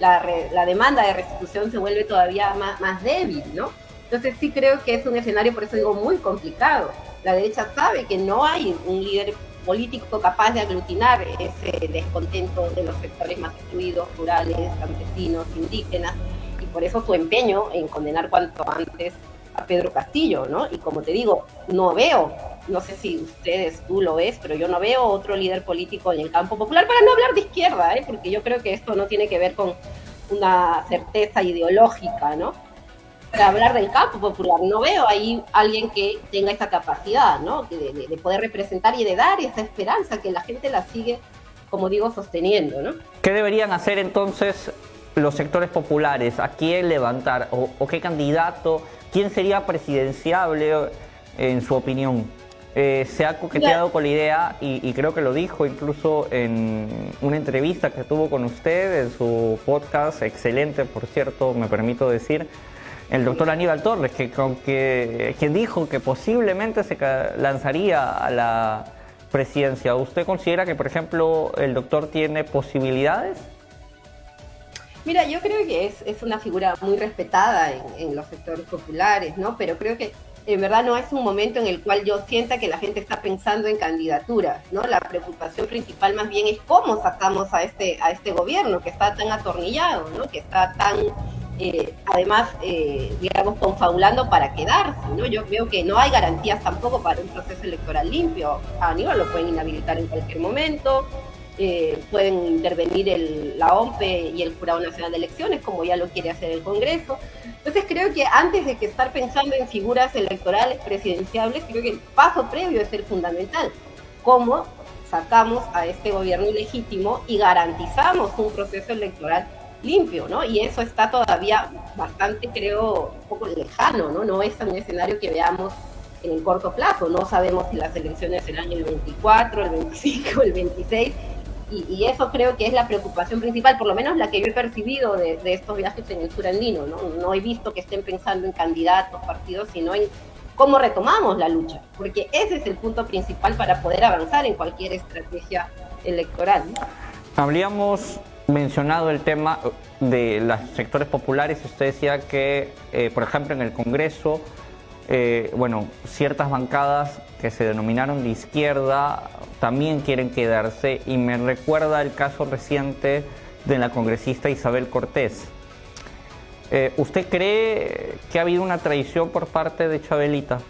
la, la, demanda de restitución se vuelve todavía más, más débil, ¿no? Entonces sí creo que es un escenario, por eso digo, muy complicado. La derecha sabe que no hay un líder político capaz de aglutinar ese descontento de los sectores más excluidos, rurales, campesinos, indígenas, y por eso su empeño en condenar cuanto antes a Pedro Castillo, ¿no? Y como te digo, no veo, no sé si ustedes, tú lo ves, pero yo no veo otro líder político en el campo popular, para no hablar de izquierda, ¿eh? porque yo creo que esto no tiene que ver con una certeza ideológica, ¿no? Para hablar del campo popular, no veo ahí alguien que tenga esa capacidad, ¿no? De, de poder representar y de dar esa esperanza que la gente la sigue, como digo, sosteniendo, ¿no? ¿Qué deberían hacer entonces los sectores populares? ¿A quién levantar? ¿O, o qué candidato ¿Quién sería presidenciable en su opinión? Eh, se ha coqueteado con la idea y, creo que lo dijo incluso en una entrevista que tuvo con usted en su podcast, excelente por cierto, me permito decir, el doctor Aníbal Torres, que, que, quien dijo que posiblemente se lanzaría a la presidencia. ¿Usted considera que, por ejemplo, el doctor tiene posibilidades? Mira, yo creo que es, es una figura muy respetada en, en, los sectores populares, ¿no? Pero creo que en verdad no es un momento en el cual yo sienta que la gente está pensando en candidaturas, ¿no? La preocupación principal más bien es cómo sacamos a este, a este gobierno que está tan atornillado, ¿no? Que está tan, eh, además, eh, digamos, confabulando para quedarse, ¿no? Yo veo que no hay garantías tampoco para un proceso electoral limpio. A Aníbal lo pueden inhabilitar en cualquier momento, eh, pueden intervenir la OMPE y el Jurado Nacional de Elecciones, como ya lo quiere hacer el Congreso. Entonces creo que antes de que estar pensando en figuras electorales presidenciables, creo que el paso previo es el fundamental. ¿Cómo sacamos a este gobierno ilegítimo y garantizamos un proceso electoral limpio, ¿no? Y eso está todavía bastante, creo, un poco lejano, ¿no? No es un escenario que veamos en el corto plazo. No sabemos si las elecciones serán el 24, el 25, el 26 y, eso creo que es la preocupación principal, por lo menos la que yo he percibido de, estos viajes en el sur andino, ¿no? No he visto que estén pensando en candidatos, partidos, sino en cómo retomamos la lucha, porque ese es el punto principal para poder avanzar en cualquier estrategia electoral. Habríamos mencionado el tema de los sectores populares, usted decía que, eh, por ejemplo, en el Congreso, eh, bueno, ciertas bancadas que se denominaron de izquierda también quieren quedarse y me recuerda el caso reciente de la congresista Isabel Cortés. Eh, ¿Usted cree que ha habido una traición por parte de Chabelita?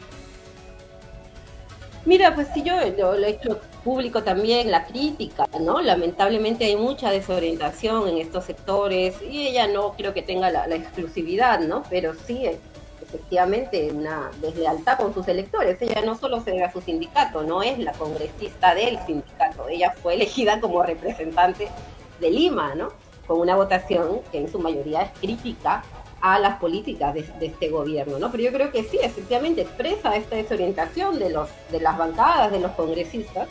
Mira, pues sí, yo lo, he hecho público también, la crítica, ¿no? Lamentablemente hay mucha desorientación en estos sectores y ella no creo que tenga la, exclusividad, ¿no? Pero sí, efectivamente una deslealtad con sus electores. Ella no solo se debe a su sindicato, no es la congresista del sindicato, ella fue elegida como representante de Lima, ¿no? Con una votación que en su mayoría es crítica a las políticas de, este gobierno, ¿no? Pero yo creo que sí, efectivamente expresa esta desorientación de, los, de las bancadas, de los congresistas,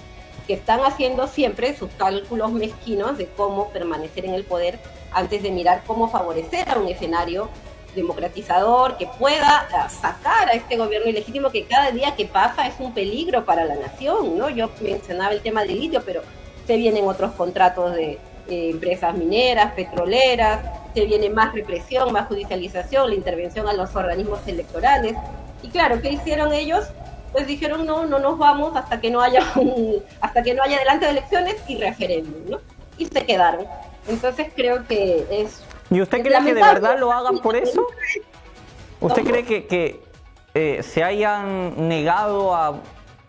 que están haciendo siempre sus cálculos mezquinos de cómo permanecer en el poder antes de mirar cómo favorecer a un escenario democratizador que pueda ah, sacar a este gobierno ilegítimo que cada día que pasa es un peligro para la nación, ¿no? Yo mencionaba el tema del litio, pero se vienen otros contratos de eh, empresas mineras, petroleras, se viene más represión, más judicialización, la intervención a los organismos electorales. Y claro, ¿qué hicieron ellos? Pues dijeron no, no nos vamos hasta que no haya [LAUGHS] un, hasta que no haya adelante de elecciones y referéndum, ¿no? Y se quedaron. Entonces creo que es ¿Y usted cree que de verdad lo hagan por eso? ¿Usted cree que, que eh, se hayan negado a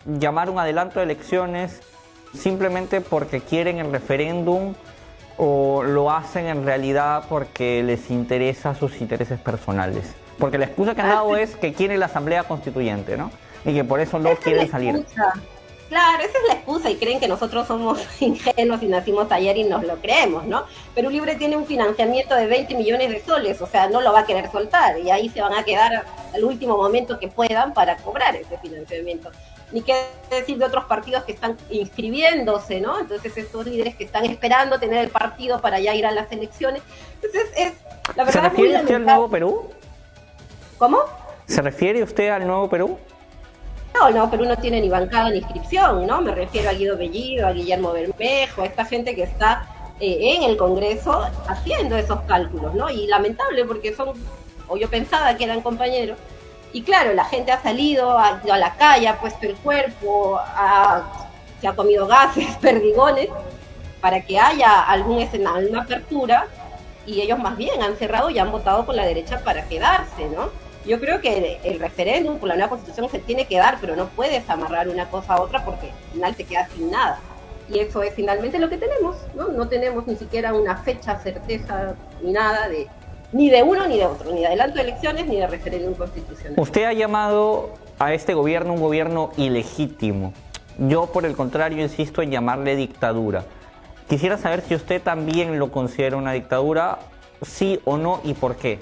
llamar un adelanto de elecciones simplemente porque quieren el referéndum o lo hacen en realidad porque les interesa sus intereses personales? Porque la excusa que han dado es que quieren la asamblea constituyente, ¿no? Y que por eso no quieren salir. Claro, esa es la excusa y creen que nosotros somos [LAUGHS] ingenuos y nacimos ayer y nos lo creemos, ¿no? Pero Libre tiene un financiamiento de 20 millones de soles, o sea, no lo va a querer soltar y ahí se van a quedar al último momento que puedan para cobrar ese financiamiento. Ni qué decir de otros partidos que están inscribiéndose, ¿no? Entonces estos líderes que están esperando tener el partido para ya ir a las elecciones. Entonces es, la verdad... ¿Se refiere usted al Nuevo Perú? ¿Cómo? ¿Se refiere usted al Nuevo Perú? No, no, Perú no tiene ni bancada ni inscripción, ¿no? Me refiero a Guido Bellido, a Guillermo Bermejo, a esta gente que está eh, en el Congreso haciendo esos cálculos, ¿no? Y lamentable porque son, o yo pensaba que eran compañeros, y claro, la gente ha salido a, a la calle, ha puesto el cuerpo, se ha comido gases, [LAUGHS] perdigones, para que haya algún escenario, una apertura, y ellos más bien han cerrado y han votado con la derecha para quedarse, ¿no? Yo creo que el referéndum por la nueva constitución se tiene que dar, pero no puedes amarrar una cosa a otra porque al final te quedas sin nada. Y eso es finalmente lo que tenemos, ¿no? No tenemos ni siquiera una fecha, certeza, ni nada de ni de uno ni de otro, ni de adelanto de elecciones ni de referéndum constitucional. Usted ha llamado a este gobierno un gobierno ilegítimo. Yo, por el contrario, insisto en llamarle dictadura. Quisiera saber si usted también lo considera una dictadura, sí o no, y por qué.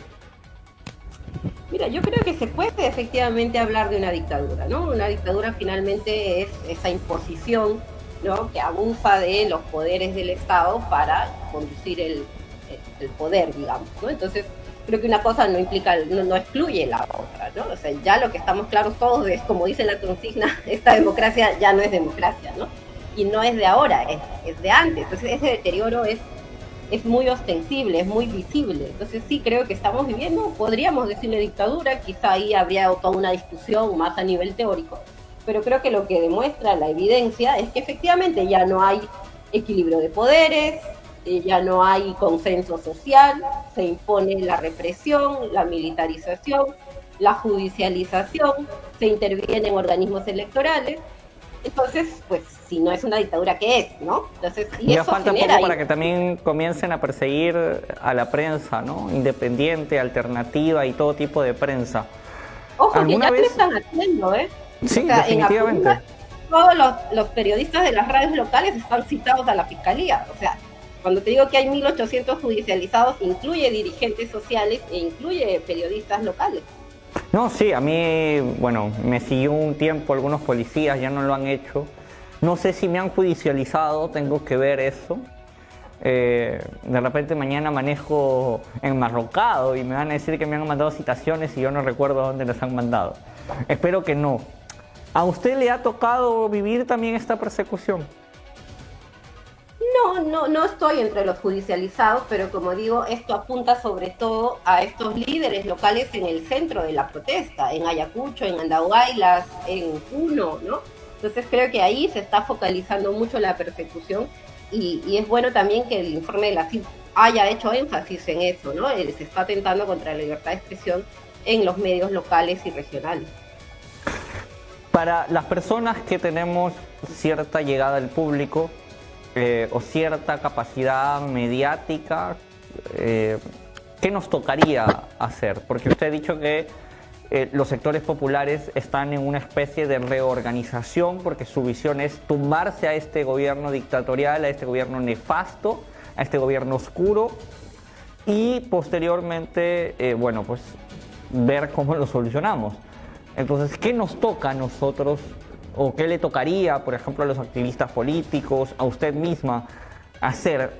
Mira, yo creo que se puede efectivamente hablar de una dictadura, ¿no? Una dictadura finalmente es esa imposición, ¿no? Que abusa de los poderes del Estado para conducir el, poder, digamos, ¿no? Entonces, creo que una cosa no implica, no, excluye la otra, ¿no? O sea, ya lo que estamos claros todos es, como dice la consigna, [LAUGHS] esta democracia ya no es democracia, ¿no? Y no es de ahora, es, de antes. Entonces, ese deterioro es es muy ostensible, es muy visible. Entonces sí creo que estamos viviendo, podríamos decirle dictadura, quizá ahí habría toda una discusión más a nivel teórico, pero creo que lo que demuestra la evidencia es que efectivamente ya no hay equilibrio de poderes, eh, ya no hay consenso social, se impone la represión, la militarización, la judicialización, se interviene en organismos electorales. Entonces, pues si no es una dictadura, ¿qué es? ¿no? Entonces, y ya falta poco para que también comiencen a perseguir a la prensa, ¿no? Independiente, alternativa y todo tipo de prensa. Ojo, que ya lo están haciendo, ¿eh? Sí, definitivamente. todos los, los, periodistas de las radios locales están citados a la fiscalía. O sea, cuando te digo que hay 1.800 judicializados, incluye dirigentes sociales e incluye periodistas locales. No, sí, a mí, bueno, me siguió un tiempo algunos policías, ya no lo han hecho no sé si me han judicializado, tengo que ver eso. Eh, de repente mañana manejo enmarrocado y me van a decir que me han mandado citaciones y yo no recuerdo dónde las han mandado. Espero que no. ¿A usted le ha tocado vivir también esta persecución? No, no, no estoy entre los judicializados, pero como digo, esto apunta sobre todo a estos líderes locales en el centro de la protesta, en Ayacucho, en Andahuaylas, en Puno, ¿no? Entonces creo que ahí se está focalizando mucho la persecución y, es bueno también que el informe de la CIP haya hecho énfasis en eso, ¿no? Eh, se está atentando contra la libertad de expresión en los medios locales y regionales. Para las personas que tenemos cierta llegada al público eh, o cierta capacidad mediática, eh, ¿qué nos tocaría hacer? Porque usted ha dicho que eh, los sectores populares están en una especie de reorganización porque su visión es tumbarse a este gobierno dictatorial, a este gobierno nefasto, a este gobierno oscuro y posteriormente, eh, bueno, pues ver cómo lo solucionamos. Entonces, ¿qué nos toca a nosotros o qué le tocaría, por ejemplo, a los activistas políticos, a usted misma, hacer?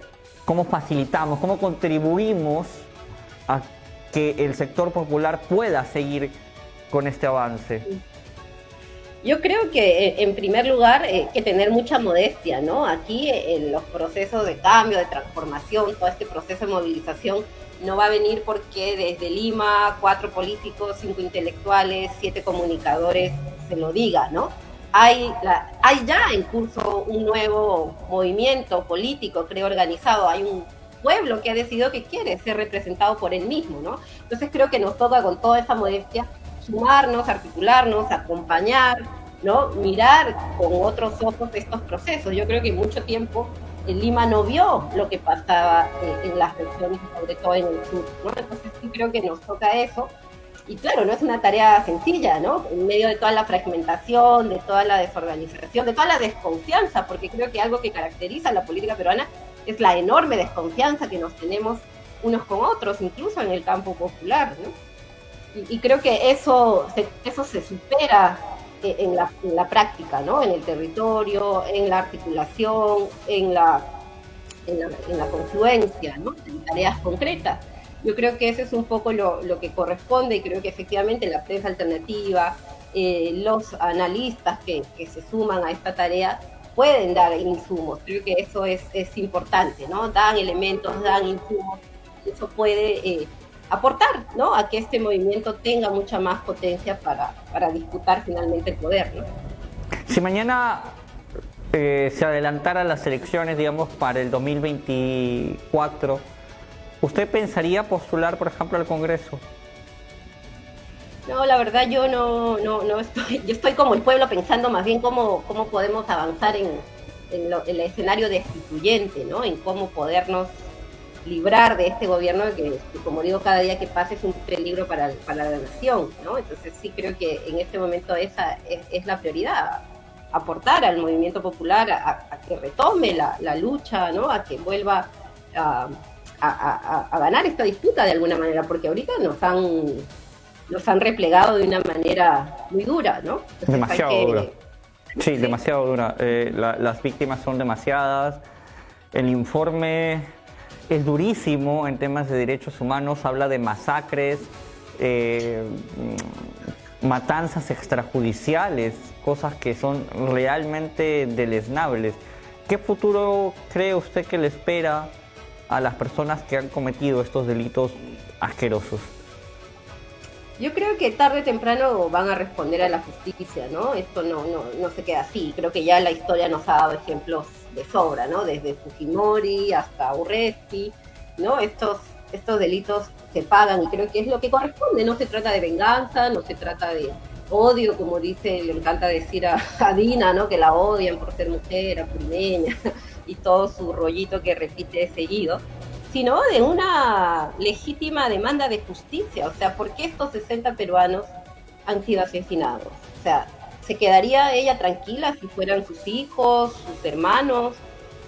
¿Cómo facilitamos, cómo contribuimos a que el sector popular pueda seguir con este avance? Yo creo que eh, en primer lugar hay que tener mucha modestia, ¿no? Aquí eh, en los procesos de cambio, de transformación, todo este proceso de movilización no va a venir porque desde Lima cuatro políticos, cinco intelectuales, siete comunicadores se lo diga, ¿no? Hay, la, hay ya en curso un nuevo movimiento político, creo, organizado. Hay un pueblo que ha decidido que quiere ser representado por él mismo, ¿no? Entonces creo que nos toca con toda esa modestia sumarnos, articularnos, acompañar, ¿no? Mirar con otros ojos estos procesos. Yo creo que mucho tiempo en Lima no vio lo que pasaba eh, en las regiones, sobre todo en el sur, ¿no? Entonces sí creo que nos toca eso. Y claro, no es una tarea sencilla, ¿no? En medio de toda la fragmentación, de toda la desorganización, de toda la desconfianza, porque creo que algo que caracteriza a la política peruana es la enorme desconfianza que nos tenemos unos con otros, incluso en el campo popular, y, creo que eso se, eso se supera eh, en la, en la, práctica, ¿no? En el territorio, en la articulación, en la, en la, en la confluencia, ¿no? En tareas concretas. Yo creo que eso es un poco lo, lo que corresponde y creo que efectivamente la prensa alternativa, eh, los analistas que, que, se suman a esta tarea pueden dar insumos. Creo que eso es, es importante, ¿no? Dan elementos, dan insumos. Eso puede eh, aportar ¿no? a que este movimiento tenga mucha más potencia para, para disputar finalmente el poder. ¿no? Si mañana eh, se adelantara las elecciones, digamos, para el 2024, ¿usted pensaría postular, por ejemplo, al Congreso? No, la verdad yo no, no, no estoy, yo estoy como el pueblo pensando más bien cómo, cómo podemos avanzar en, el escenario destituyente, ¿no? En cómo podernos librar de este gobierno que, como digo, cada día que pasa es un peligro para, para la nación, ¿no? Entonces sí creo que en este momento esa es, la prioridad, aportar al movimiento popular a, que retome la, lucha, ¿no? A que vuelva a, a, ganar esta disputa de alguna manera, porque ahorita nos han, nos han replegado de una manera muy dura, ¿no? demasiado dura. Sí, demasiado dura. Eh, las víctimas son demasiadas. El informe es durísimo en temas de derechos humanos, habla de masacres, eh, matanzas extrajudiciales, cosas que son realmente deleznables. ¿Qué futuro cree usted que le espera a las personas que han cometido estos delitos asquerosos? Yo creo que tarde o temprano van a responder a la justicia, ¿no? Esto no, no, no se queda así. Creo que ya la historia nos ha dado ejemplos de sobra, ¿no? Desde Fujimori hasta Urresti, ¿no? Estos, estos delitos se pagan y creo que es lo que corresponde, no se trata de venganza, no se trata de odio, como dice, le encanta decir a, Dina, ¿no? Que la odian por ser mujer, apurimeña y todo su rollito que repite seguido, sino de una legítima demanda de justicia, o sea, ¿por qué estos 60 peruanos han sido asesinados? O sea, ¿Se quedaría ella tranquila si fueran sus hijos, sus hermanos?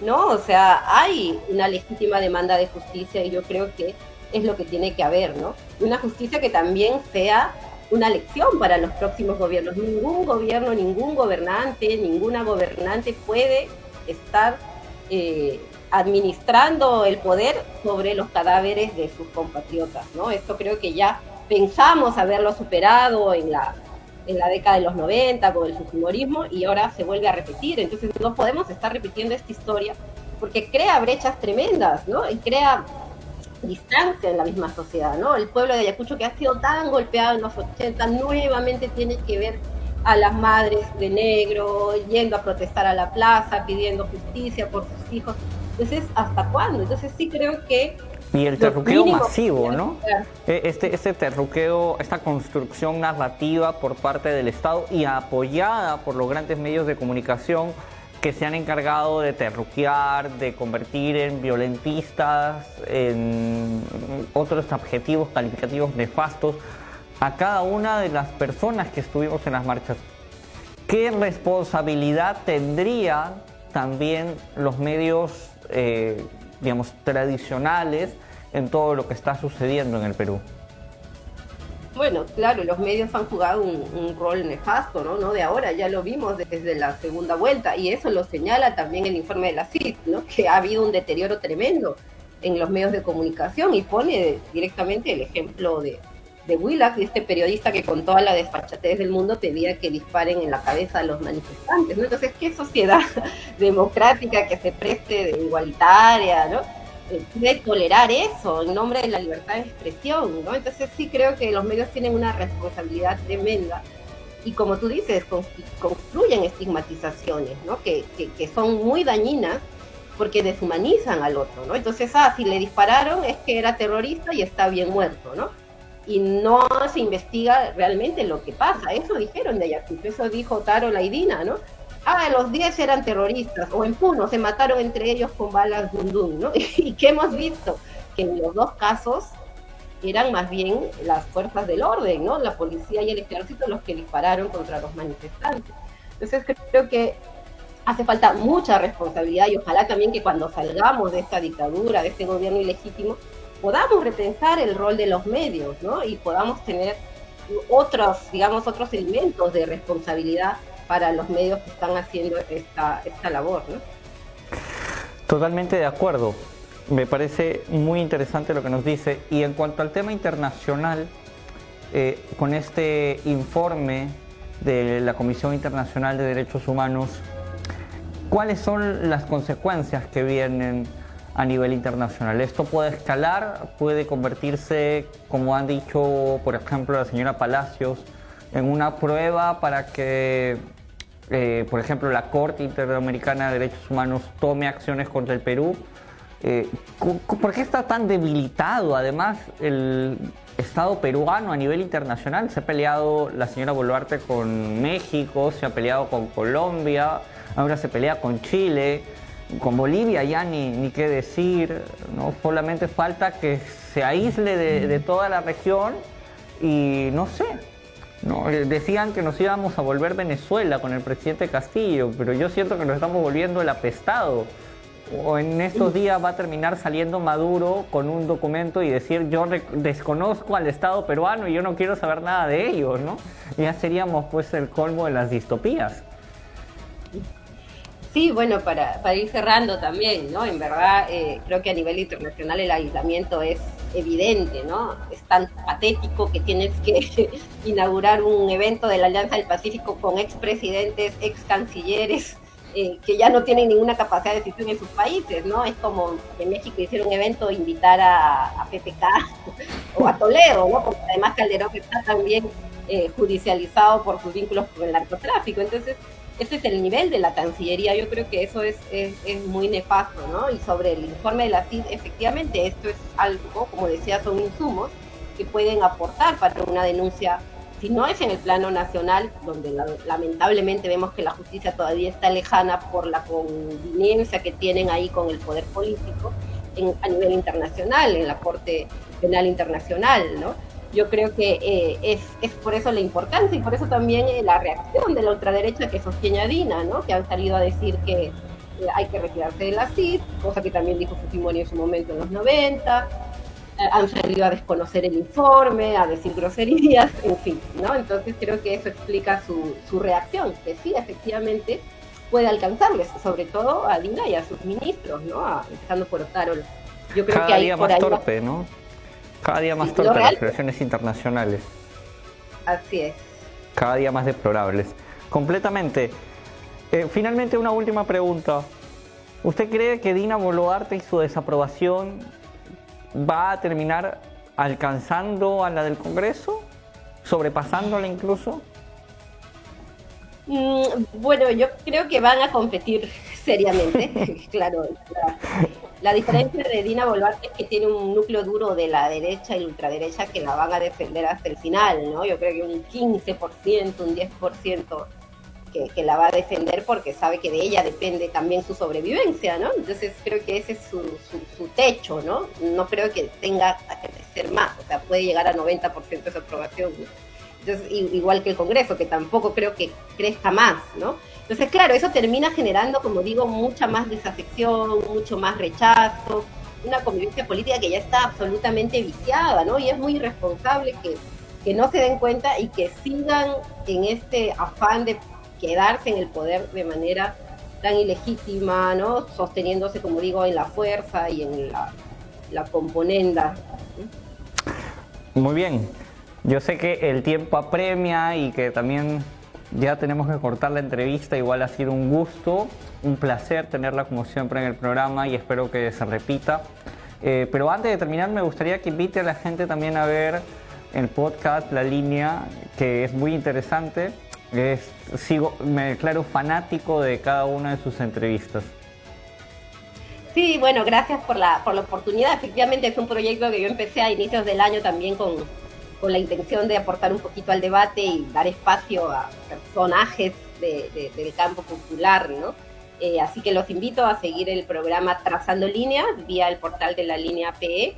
¿No? O sea, hay una legítima demanda de justicia y yo creo que es lo que tiene que haber, ¿no? Una justicia que también sea una lección para los próximos gobiernos. Ningún gobierno, ningún gobernante, ninguna gobernante puede estar eh, administrando el poder sobre los cadáveres de sus compatriotas, ¿no? Esto creo que ya pensamos haberlo superado en la en la década de los 90 con el fujimorismo y ahora se vuelve a repetir. Entonces no podemos estar repitiendo esta historia porque crea brechas tremendas, ¿no? Y crea distancia en la misma sociedad, ¿no? El pueblo de Ayacucho que ha sido tan golpeado en los 80 nuevamente tiene que ver a las madres de negro yendo a protestar a la plaza, pidiendo justicia por sus hijos. Entonces, ¿hasta cuándo? Entonces sí creo que y el terruqueo masivo, ¿no? E, este, este terruqueo, esta construcción narrativa por parte del Estado y apoyada por los grandes medios de comunicación que se han encargado de terruquear, de convertir en violentistas, en otros adjetivos calificativos nefastos a cada una de las personas que estuvimos en las marchas. ¿Qué responsabilidad tendrían también los medios eh, digamos, tradicionales en todo lo que está sucediendo en el Perú. Bueno, claro, los medios han jugado un, rol nefasto, ¿no? ¿no? De ahora, ya lo vimos desde la segunda vuelta, y eso lo señala también el informe de la CID, ¿no? Que ha habido un deterioro tremendo en los medios de comunicación y pone directamente el ejemplo de, de Willax, este periodista que con toda la desfachatez del mundo pedía que disparen en la cabeza a los manifestantes. ¿no? Entonces, ¿qué sociedad [LAUGHS] democrática que se preste de igualitaria, ¿no? Eh, puede tolerar eso en nombre de la libertad de expresión? ¿no? Entonces, sí creo que los medios tienen una responsabilidad tremenda y como tú dices, construyen estigmatizaciones, ¿no? Que, que, que, son muy dañinas porque deshumanizan al otro, ¿no? Entonces, ah, si le dispararon es que era terrorista y está bien muerto, ¿no? Y no se investiga realmente lo que pasa. Eso dijeron de Ayacucho, eso dijo Taro Laidina, ¿no? Ah, los 10 eran terroristas, o en Puno se mataron entre ellos con balas Dundun, ¿no? [LAUGHS] ¿Y qué hemos visto? Que en los dos casos eran más bien las fuerzas del orden, ¿no? La policía y el ejército los que dispararon contra los manifestantes. Entonces creo que hace falta mucha responsabilidad y ojalá también que cuando salgamos de esta dictadura, de este gobierno ilegítimo, podamos repensar el rol de los medios, ¿no? Y podamos tener otros, digamos, otros elementos de responsabilidad para los medios que están haciendo esta, esta labor, ¿no? Totalmente de acuerdo. Me parece muy interesante lo que nos dice. Y en cuanto al tema internacional, eh, con este informe de la Comisión Internacional de Derechos Humanos, ¿cuáles son las consecuencias que vienen a nivel internacional? Esto puede escalar, puede convertirse, como han dicho, por ejemplo, la señora Palacios, en una prueba para que, eh, por ejemplo, la Corte Interamericana de Derechos Humanos tome acciones contra el Perú eh, ¿Por qué está tan debilitado? Además, el Estado peruano a nivel internacional se ha peleado la señora Boluarte con México, se ha peleado con Colombia, ahora se pelea con Chile, con Bolivia ya ni, ni qué decir, ¿no? solamente falta que se aísle de, toda la región y no sé, ¿no? Eh, decían que nos íbamos a volver Venezuela con el presidente Castillo, pero yo siento que nos estamos volviendo el apestado o en estos días va a terminar saliendo Maduro con un documento y decir yo desconozco al Estado peruano y yo no quiero saber nada de ellos, ¿no? Ya seríamos pues el colmo de las distopías. Sí, bueno, para, para ir cerrando también, ¿no? En verdad, eh, creo que a nivel internacional el aislamiento es evidente, ¿no? Es tan patético que tienes que [LAUGHS] inaugurar un evento de la Alianza del Pacífico con expresidentes, ex cancilleres, eh, que ya no tienen ninguna capacidad de decisión en sus países, ¿no? Es como en México hicieron un evento invitar a, PPK [LAUGHS] o a Toledo, ¿no? Porque además Calderón está también eh, judicializado por sus vínculos con el narcotráfico. Entonces, ese es el nivel de la Cancillería. Yo creo que eso es, es, es muy nefasto, ¿no? Y sobre el informe de la CID, efectivamente, esto es algo, como decía, son insumos que pueden aportar para una denuncia si no es en el plano nacional, donde lamentablemente vemos que la justicia todavía está lejana por la conveniencia que tienen ahí con el poder político, a nivel internacional, en la Corte Penal Internacional, ¿no? Yo creo que eh, es, es, por eso la importancia y por eso también eh, la reacción de la ultraderecha que sostiene a Dina, ¿no? Que han salido a decir que eh, hay que retirarse de la CID, cosa que también dijo Fujimori en su momento en los 90, han salido a desconocer el informe, a decir groserías, [LAUGHS] en fin, ¿no? Entonces creo que eso explica su, su reacción, que sí, efectivamente puede alcanzarles, sobre todo a Dina y a sus ministros, ¿no? empezando por Otarol. Yo creo Cada que día más torpe, ¿no? Cada día más torpe las relaciones internacionales. Así es. Cada día más deplorables. Completamente. Eh, finalmente, una última pregunta. ¿Usted cree que Dina Boluarte y su desaprobación va a terminar alcanzando a la del Congreso, sobrepasándola incluso? Mm, bueno, yo creo que van a competir seriamente. [LAUGHS] claro, la, diferencia de Dina Boluarte es que tiene un núcleo duro de la derecha y ultraderecha que la van a defender hasta el final, ¿no? Yo creo que un 15%, un 10% que, la va a defender porque sabe que de ella depende también su sobrevivencia, ¿no? Entonces creo que ese es su, techo, ¿no? No creo que tenga que crecer más, o sea, puede llegar a 90% de su aprobación, Entonces, igual que el Congreso, que tampoco creo que crezca más, ¿no? Entonces, claro, eso termina generando, como digo, mucha más desafección, mucho más rechazo, una convivencia política que ya está absolutamente viciada, ¿no? Y es muy irresponsable que, que no se den cuenta y que sigan en este afán de quedarse en el poder de manera tan ilegítima, ¿no? Sosteniéndose, como digo, en la fuerza y en la la componenda. Muy bien, yo sé que el tiempo apremia y que también ya tenemos que cortar la entrevista, igual ha sido un gusto, un placer tenerla como siempre en el programa y espero que se repita. Eh, pero antes de terminar me gustaría que invite a la gente también a ver el podcast La Línea, que es muy interesante. Es, sigo, me declaro fanático de cada una de sus entrevistas. Sí, bueno, gracias por la, por la oportunidad. Efectivamente es un proyecto que yo empecé a inicios del año también con, con la intención de aportar un poquito al debate y dar espacio a personajes del campo popular, ¿no? Eh, así que los invito a seguir el programa Trazando Línea vía el portal de la línea PE.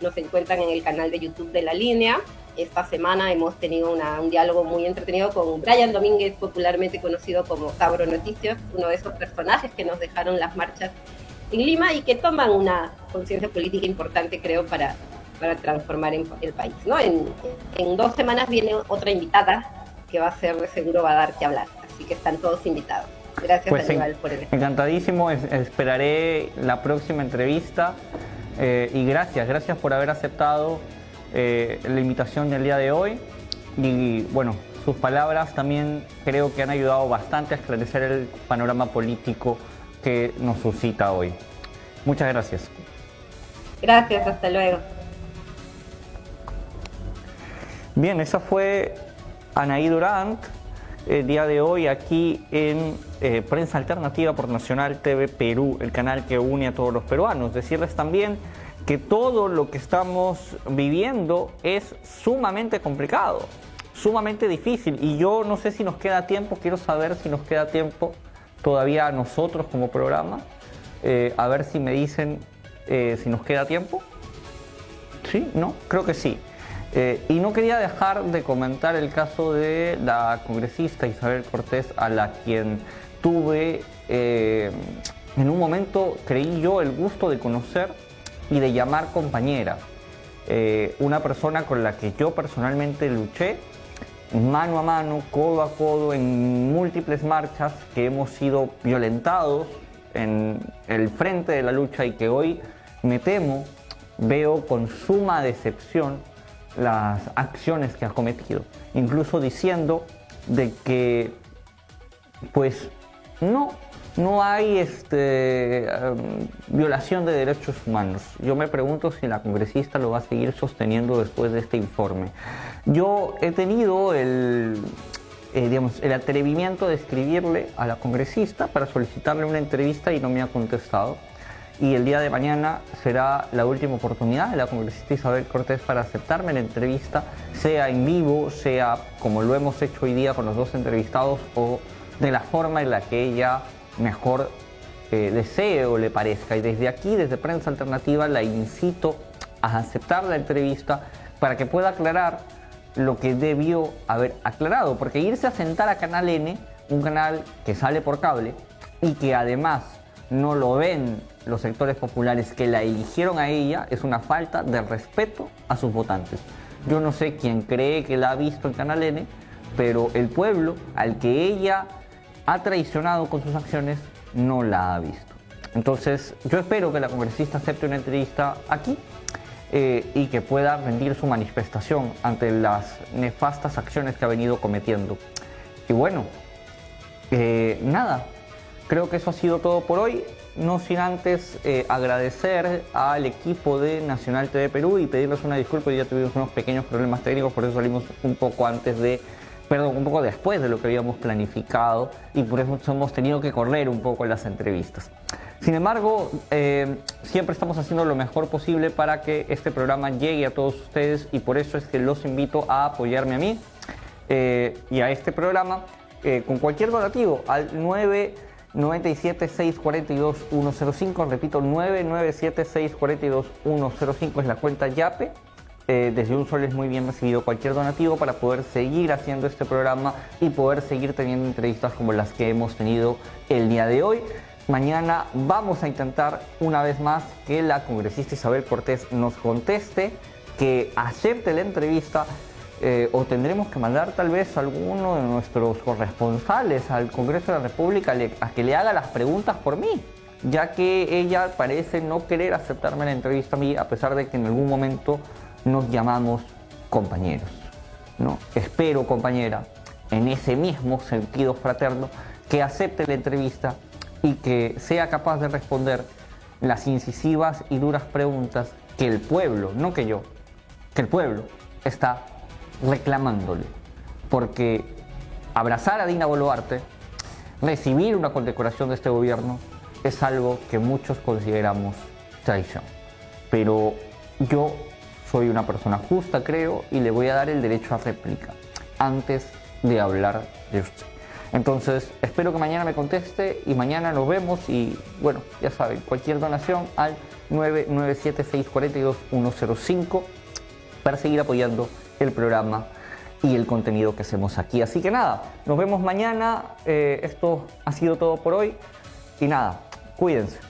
Nos encuentran en el canal de YouTube de la línea. Esta semana hemos tenido un diálogo muy entretenido con Brian Domínguez, popularmente conocido como Cabro Noticias, uno de esos personajes que nos dejaron las marchas en Lima y que toman una conciencia política importante, creo, para, para transformar el país. ¿no? En, en, dos semanas viene otra invitada que va a ser, de seguro va a dar que hablar. Así que están todos invitados. Gracias, pues por el Encantadísimo, esperaré la próxima entrevista eh, y gracias, gracias por haber aceptado eh, la invitación del día de hoy. Y bueno, sus palabras también creo que han ayudado bastante a esclarecer el panorama político que nos suscita hoy. Muchas gracias. Gracias, hasta luego. Bien, esa fue Anaí Durant, el día de hoy aquí en eh, Prensa Alternativa por Nacional TV Perú, el canal que une a todos los peruanos. Decirles también que todo lo que estamos viviendo es sumamente complicado, sumamente difícil y yo no sé si nos queda tiempo, quiero saber si nos queda tiempo todavía a nosotros como programa. Eh, a ver si me dicen eh, si nos queda tiempo. ¿Sí? ¿No? Creo que sí. Eh, y no quería dejar de comentar el caso de la congresista Isabel Cortés, a la quien tuve en un momento, creí yo, el gusto de conocer y de llamar compañera. una persona con la que yo personalmente luché mano a mano, codo a codo, en múltiples marchas que hemos sido violentados en el frente de la lucha y que hoy me temo, veo con suma decepción las acciones que ha cometido, incluso diciendo de que pues no no hay este, em, violación de derechos humanos. Yo me pregunto si la congresista lo va a seguir sosteniendo después de este informe. Yo he tenido el, eh, el atrevimiento de escribirle a la congresista para solicitarle una entrevista y no me ha contestado. Y el día de mañana será la última oportunidad de la congresista Isabel Cortés para aceptarme la entrevista, sea en vivo, sea como lo hemos hecho hoy día con los dos entrevistados o de la forma en la que ella mejor eh, desee o le parezca. Y desde aquí, desde Prensa Alternativa, la incito a aceptar la entrevista para que pueda aclarar lo que debió haber aclarado. Porque irse a sentar a Canal N, un canal que sale por cable y que además no lo ven los sectores populares que la eligieron a ella, es una falta de respeto a sus votantes. Yo no sé quién cree que la ha visto en Canal N, pero el pueblo al que ella ha traicionado con sus acciones no la ha visto. Entonces, yo espero que la congresista acepte una entrevista aquí eh, y que pueda rendir su manifestación ante las nefastas acciones que ha venido cometiendo. Y bueno, eh, nada, creo que eso ha sido todo por hoy. No sin antes eh, agradecer al equipo de Nacional TV Perú y pedirles una disculpa. Ya tuvimos unos pequeños problemas técnicos, por eso salimos un poco antes de perdón, un poco después de lo que habíamos planificado y por eso hemos tenido que correr un poco las entrevistas. Sin embargo, eh, siempre estamos haciendo lo mejor posible para que este programa llegue a todos ustedes y por eso es que los invito a apoyarme a mí eh, y a este programa con cualquier donativo al 997 642 105, repito 997 642 105 es la cuenta YAPE eh, desde un sol es muy bien recibido cualquier donativo para poder seguir haciendo este programa y poder seguir teniendo entrevistas como las que hemos tenido el día de hoy. Mañana vamos a intentar una vez más que la congresista Isabel Cortés nos conteste, que acepte la entrevista eh, o tendremos que mandar tal vez a alguno de nuestros corresponsales al Congreso de la República a que le haga las preguntas por mí. ya que ella parece no querer aceptarme la entrevista a mí, a pesar de que en algún momento nos llamamos compañeros. ¿no? Espero, compañera, en ese mismo sentido fraterno, que acepte la entrevista y que sea capaz de responder las incisivas y duras preguntas que el pueblo, no que yo, que el pueblo está reclamándole. Porque abrazar a Dina Boluarte, recibir una condecoración de este gobierno, es algo que muchos consideramos traición. Pero yo soy una persona justa, creo, y le voy a dar el derecho a réplica antes de hablar de usted. Entonces, espero que mañana me conteste y mañana nos vemos y bueno, ya saben, cualquier donación al 997-642-105 para seguir apoyando el programa y el contenido que hacemos aquí. Así que nada, nos vemos mañana. Eh, esto ha sido todo por hoy y nada, cuídense.